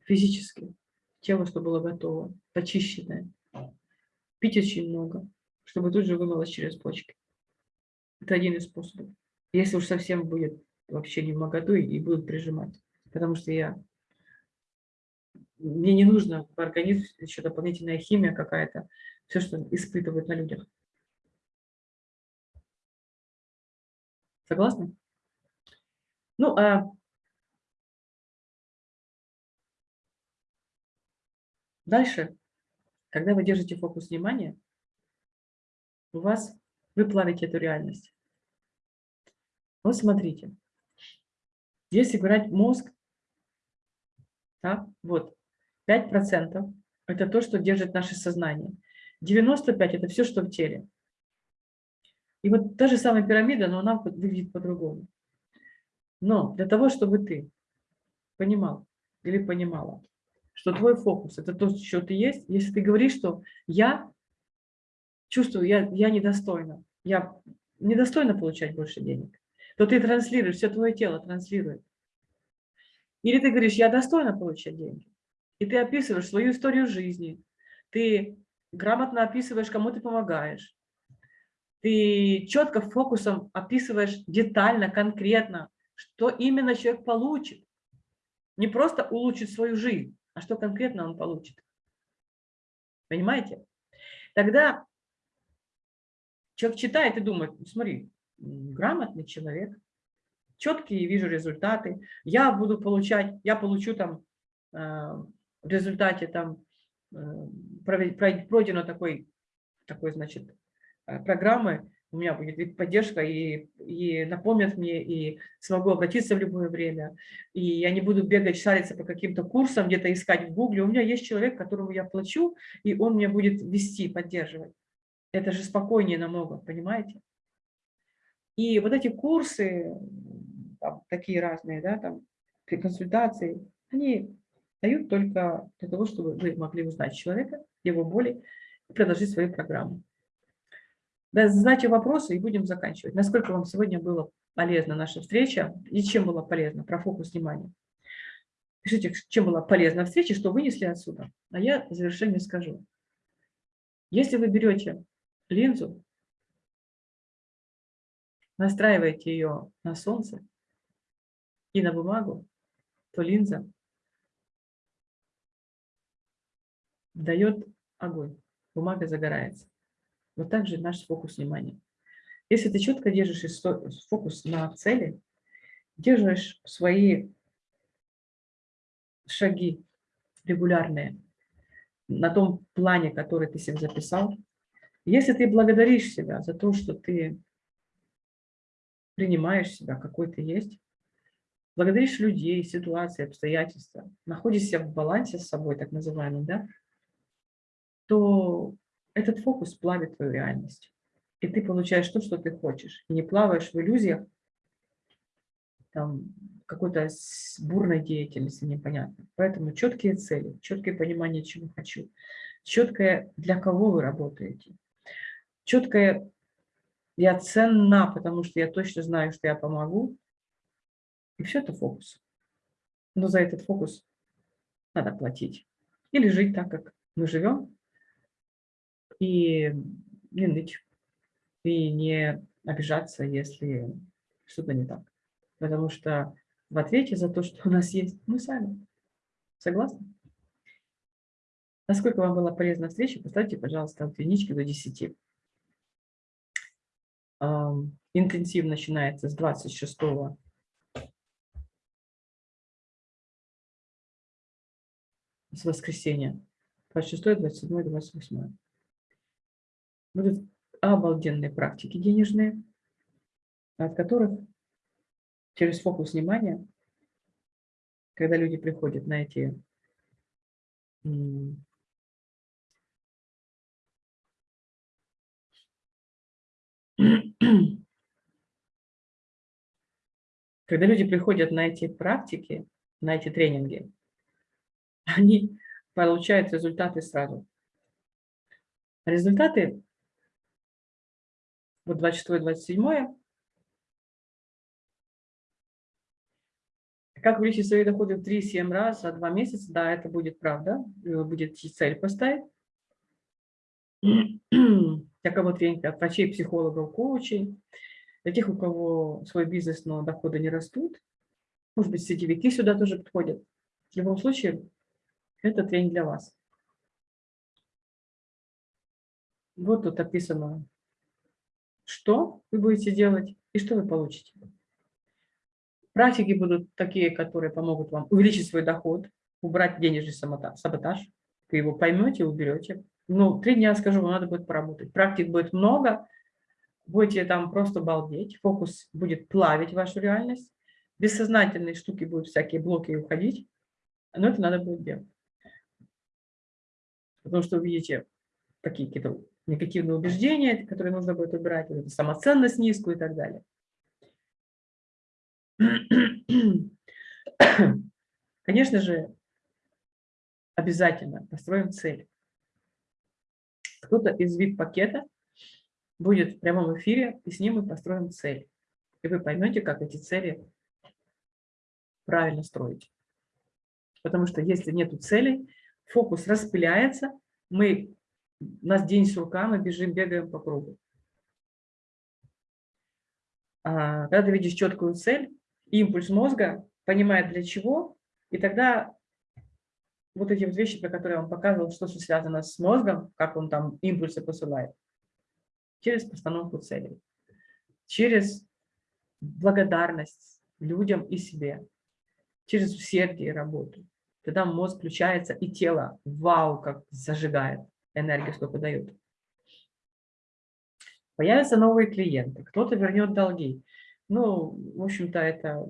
физически, тело, чтобы было готово, почищенное. Пить очень много, чтобы тут же вымылось через почки. Это один из способов. Если уж совсем будет вообще не в моготу и будут прижимать. Потому что я... Мне не нужно в организм еще дополнительная химия какая-то, все, что испытывают на людях. Согласны? Ну, а дальше, когда вы держите фокус внимания, у вас вы плавите эту реальность. Вот смотрите, если брать мозг, да, вот, 5% это то, что держит наше сознание. 95% это все, что в теле. И вот та же самая пирамида, но она выглядит по-другому. Но для того, чтобы ты понимал или понимала, что твой фокус – это то, что ты есть, если ты говоришь, что я чувствую, я, я недостойна, я недостойна получать больше денег, то ты транслируешь, все твое тело транслирует. Или ты говоришь, я достойна получать деньги. И ты описываешь свою историю жизни, ты грамотно описываешь, кому ты помогаешь, ты четко фокусом описываешь детально, конкретно, что именно человек получит. Не просто улучшит свою жизнь, а что конкретно он получит. Понимаете? Тогда Человек читает и думает, смотри, грамотный человек, четкие вижу результаты, я буду получать, я получу там э, в результате там э, пройдено такой, такой значит, э, программы, у меня будет поддержка и, и напомнят мне, и смогу обратиться в любое время, и я не буду бегать, шариться по каким-то курсам, где-то искать в гугле. У меня есть человек, которому я плачу, и он меня будет вести, поддерживать. Это же спокойнее намного, понимаете? И вот эти курсы, там, такие разные, да, там, консультации, они дают только для того, чтобы вы могли узнать человека, его боли, и предложить свою программу. Да, задайте вопросы и будем заканчивать. Насколько вам сегодня была полезна наша встреча и чем была полезна про фокус внимания? Пишите, чем была полезна встреча, что вынесли отсюда. А я в завершение скажу. Если вы берете линзу, настраиваете ее на солнце и на бумагу, то линза дает огонь, бумага загорается. Вот так же наш фокус внимания. Если ты четко держишь фокус на цели, держишь свои шаги регулярные на том плане, который ты себе записал, если ты благодаришь себя за то, что ты принимаешь себя, какой ты есть, благодаришь людей, ситуации, обстоятельства, находишься в балансе с собой, так называемым, да, то этот фокус плавит твою реальность. И ты получаешь то, что ты хочешь. И не плаваешь в иллюзиях там, какой-то бурной деятельности непонятно. Поэтому четкие цели, четкое понимание, чего хочу, четкое, для кого вы работаете, четкое я ценна, потому что я точно знаю, что я помогу. И все это фокус. Но за этот фокус надо платить. Или жить так, как мы живем, и не ныть, и не обижаться, если что-то не так. Потому что в ответе за то, что у нас есть, мы сами. Согласны? Насколько вам была полезна встреча, поставьте, пожалуйста, от до 10. Интенсив начинается с 26 с воскресенья. 26, 27, 28. Будут обалденные практики денежные, от которых через фокус внимания, когда люди приходят на эти когда люди приходят на эти практики, на эти тренинги, они получают результаты сразу. Результаты, вот 26-27, как увеличить свои доходы в 3-7 раз за 2 месяца, да, это будет правда, будет цель поставить. Для кого тренинг от врачей, психологов, коучей, для тех, у кого свой бизнес, но доходы не растут, может быть, сетевики сюда тоже подходят. В любом случае, это тренинг для вас. Вот тут описано, что вы будете делать и что вы получите. Практики будут такие, которые помогут вам увеличить свой доход, убрать денежный саботаж. Вы его поймете уберете. Ну, три дня, скажу, вам надо будет поработать. Практик будет много, будете там просто балдеть, фокус будет плавить вашу реальность, бессознательные штуки будут всякие блоки уходить, но это надо будет делать. Потому что увидите такие какие-то негативные убеждения, которые нужно будет убирать, вот самоценность низкую и так далее. Конечно же, обязательно построим цель. Кто-то из VIP-пакета будет в прямом эфире, и с ним мы построим цель. И вы поймете, как эти цели правильно строить. Потому что если нет целей, фокус распыляется, мы, у нас день сурка, мы бежим, бегаем по кругу. А, когда ты видишь четкую цель, импульс мозга понимает для чего, и тогда вот эти вот вещи, про которые вам показывал, что связано с мозгом, как он там импульсы посылает, через постановку целей, через благодарность людям и себе, через усердие и работу. Тогда мозг включается, и тело, вау, как зажигает, энергию сколько дает. Появятся новые клиенты, кто-то вернет долги. Ну, в общем-то, это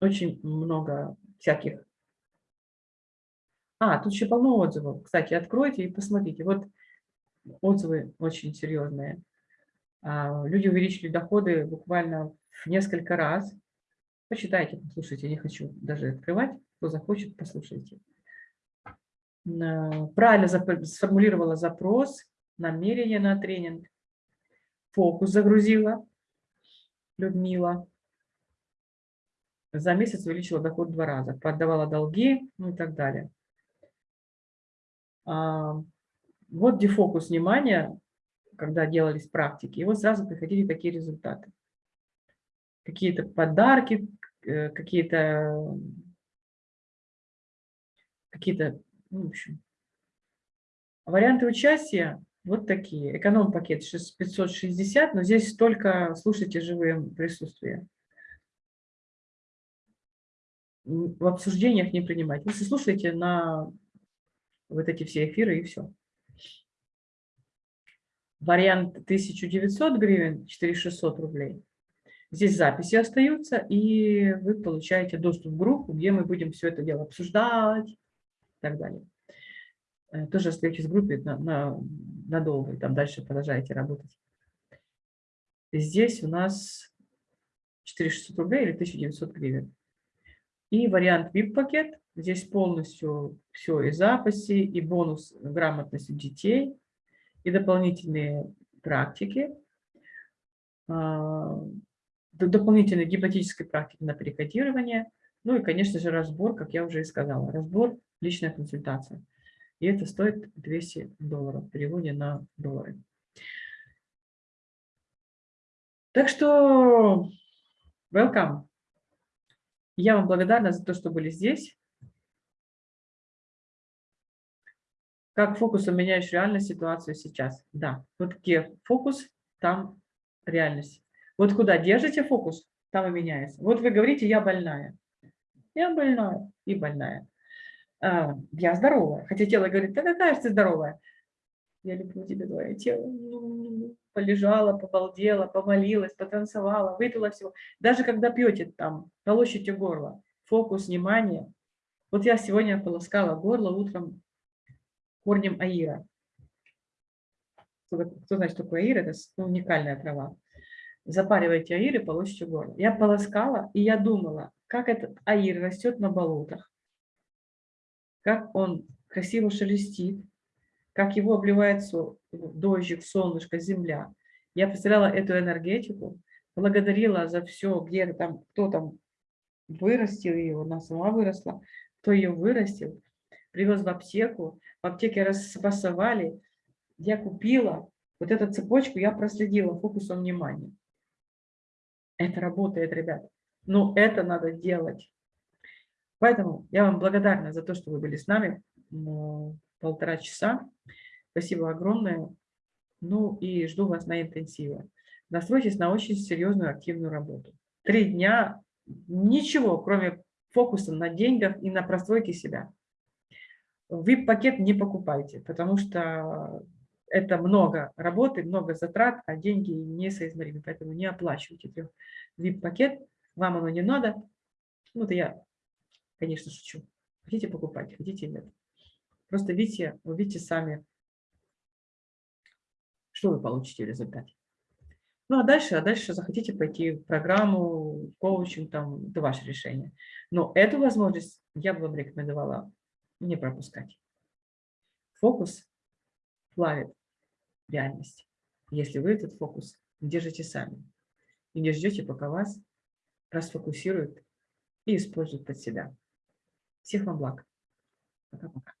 очень много всяких... А, тут еще полно отзывов. Кстати, откройте и посмотрите. Вот отзывы очень серьезные. А, люди увеличили доходы буквально в несколько раз. Почитайте, послушайте, не хочу даже открывать. Кто захочет, послушайте. Правильно сформулировала запрос, намерение на тренинг, фокус загрузила Людмила. за месяц увеличила доход в два раза, поддавала долги, ну и так далее. А, вот дефокус внимания, когда делались практики, и вот сразу приходили такие результаты. Какие-то подарки, э, какие-то, какие-то, ну, в общем. Варианты участия вот такие. Эконом-пакет 560, но здесь только слушайте живые присутствия в обсуждениях не принимать. Вы слушаете на вот эти все эфиры и все. Вариант 1900 гривен, 4600 рублей. Здесь записи остаются, и вы получаете доступ в группу, где мы будем все это дело обсуждать и так далее. Э, тоже остаетесь в группе на, на, надолго, и там дальше продолжаете работать. Здесь у нас 4600 рублей или 1900 гривен. И вариант VIP-пакет. Здесь полностью все и записи, и бонус грамотности детей, и дополнительные практики, а, дополнительные гипнотические практики на перекодирование, ну и, конечно же, разбор, как я уже и сказала, разбор, личная консультация. И это стоит 200 долларов в переводе на доллары. Так что welcome. Я вам благодарна за то, что были здесь. Как фокусом меняешь реальную ситуацию сейчас? Да, вот где фокус, там реальность. Вот куда держите фокус, там и меняется. Вот вы говорите, я больная. Я больная и больная. А, я здоровая. Хотя тело говорит, да какая же ты здоровая? Я люблю тебя, твое тело. Ну полежала, побалдела, помолилась, потанцевала, выпила всего. Даже когда пьете там, полощите горло, фокус внимания. Вот я сегодня полоскала горло утром корнем аира. Кто, кто знает, что такое аир? Это уникальная трава. Запаривайте аир и полощите горло. Я полоскала, и я думала, как этот аир растет на болотах, как он красиво шелестит, как его обливает дождик, солнышко, земля. Я представляла эту энергетику, благодарила за все, где там, кто там вырастил ее, она сама выросла, кто ее вырастил, привез в аптеку, в аптеке распасовали, я купила, вот эту цепочку я проследила фокусом внимания. Это работает, ребят. Но это надо делать. Поэтому я вам благодарна за то, что вы были с нами полтора часа. Спасибо огромное. Ну и жду вас на интенсиве. Настройтесь на очень серьезную активную работу. Три дня, ничего, кроме фокуса на деньгах и на простройке себя. VIP-пакет не покупайте, потому что это много работы, много затрат, а деньги несоизмеримы, поэтому не оплачивайте VIP-пакет, вам оно не надо. Ну, это я, конечно, шучу. Хотите покупать, хотите нет. Просто видите, увидите сами, что вы получите в результате. Ну, а дальше, а дальше захотите пойти в программу, коучинг, там, это ваше решение. Но эту возможность я бы вам рекомендовала не пропускать. Фокус плавит реальность, если вы этот фокус держите сами и не ждете, пока вас расфокусируют и используют под себя. Всех вам благ. Пока-пока.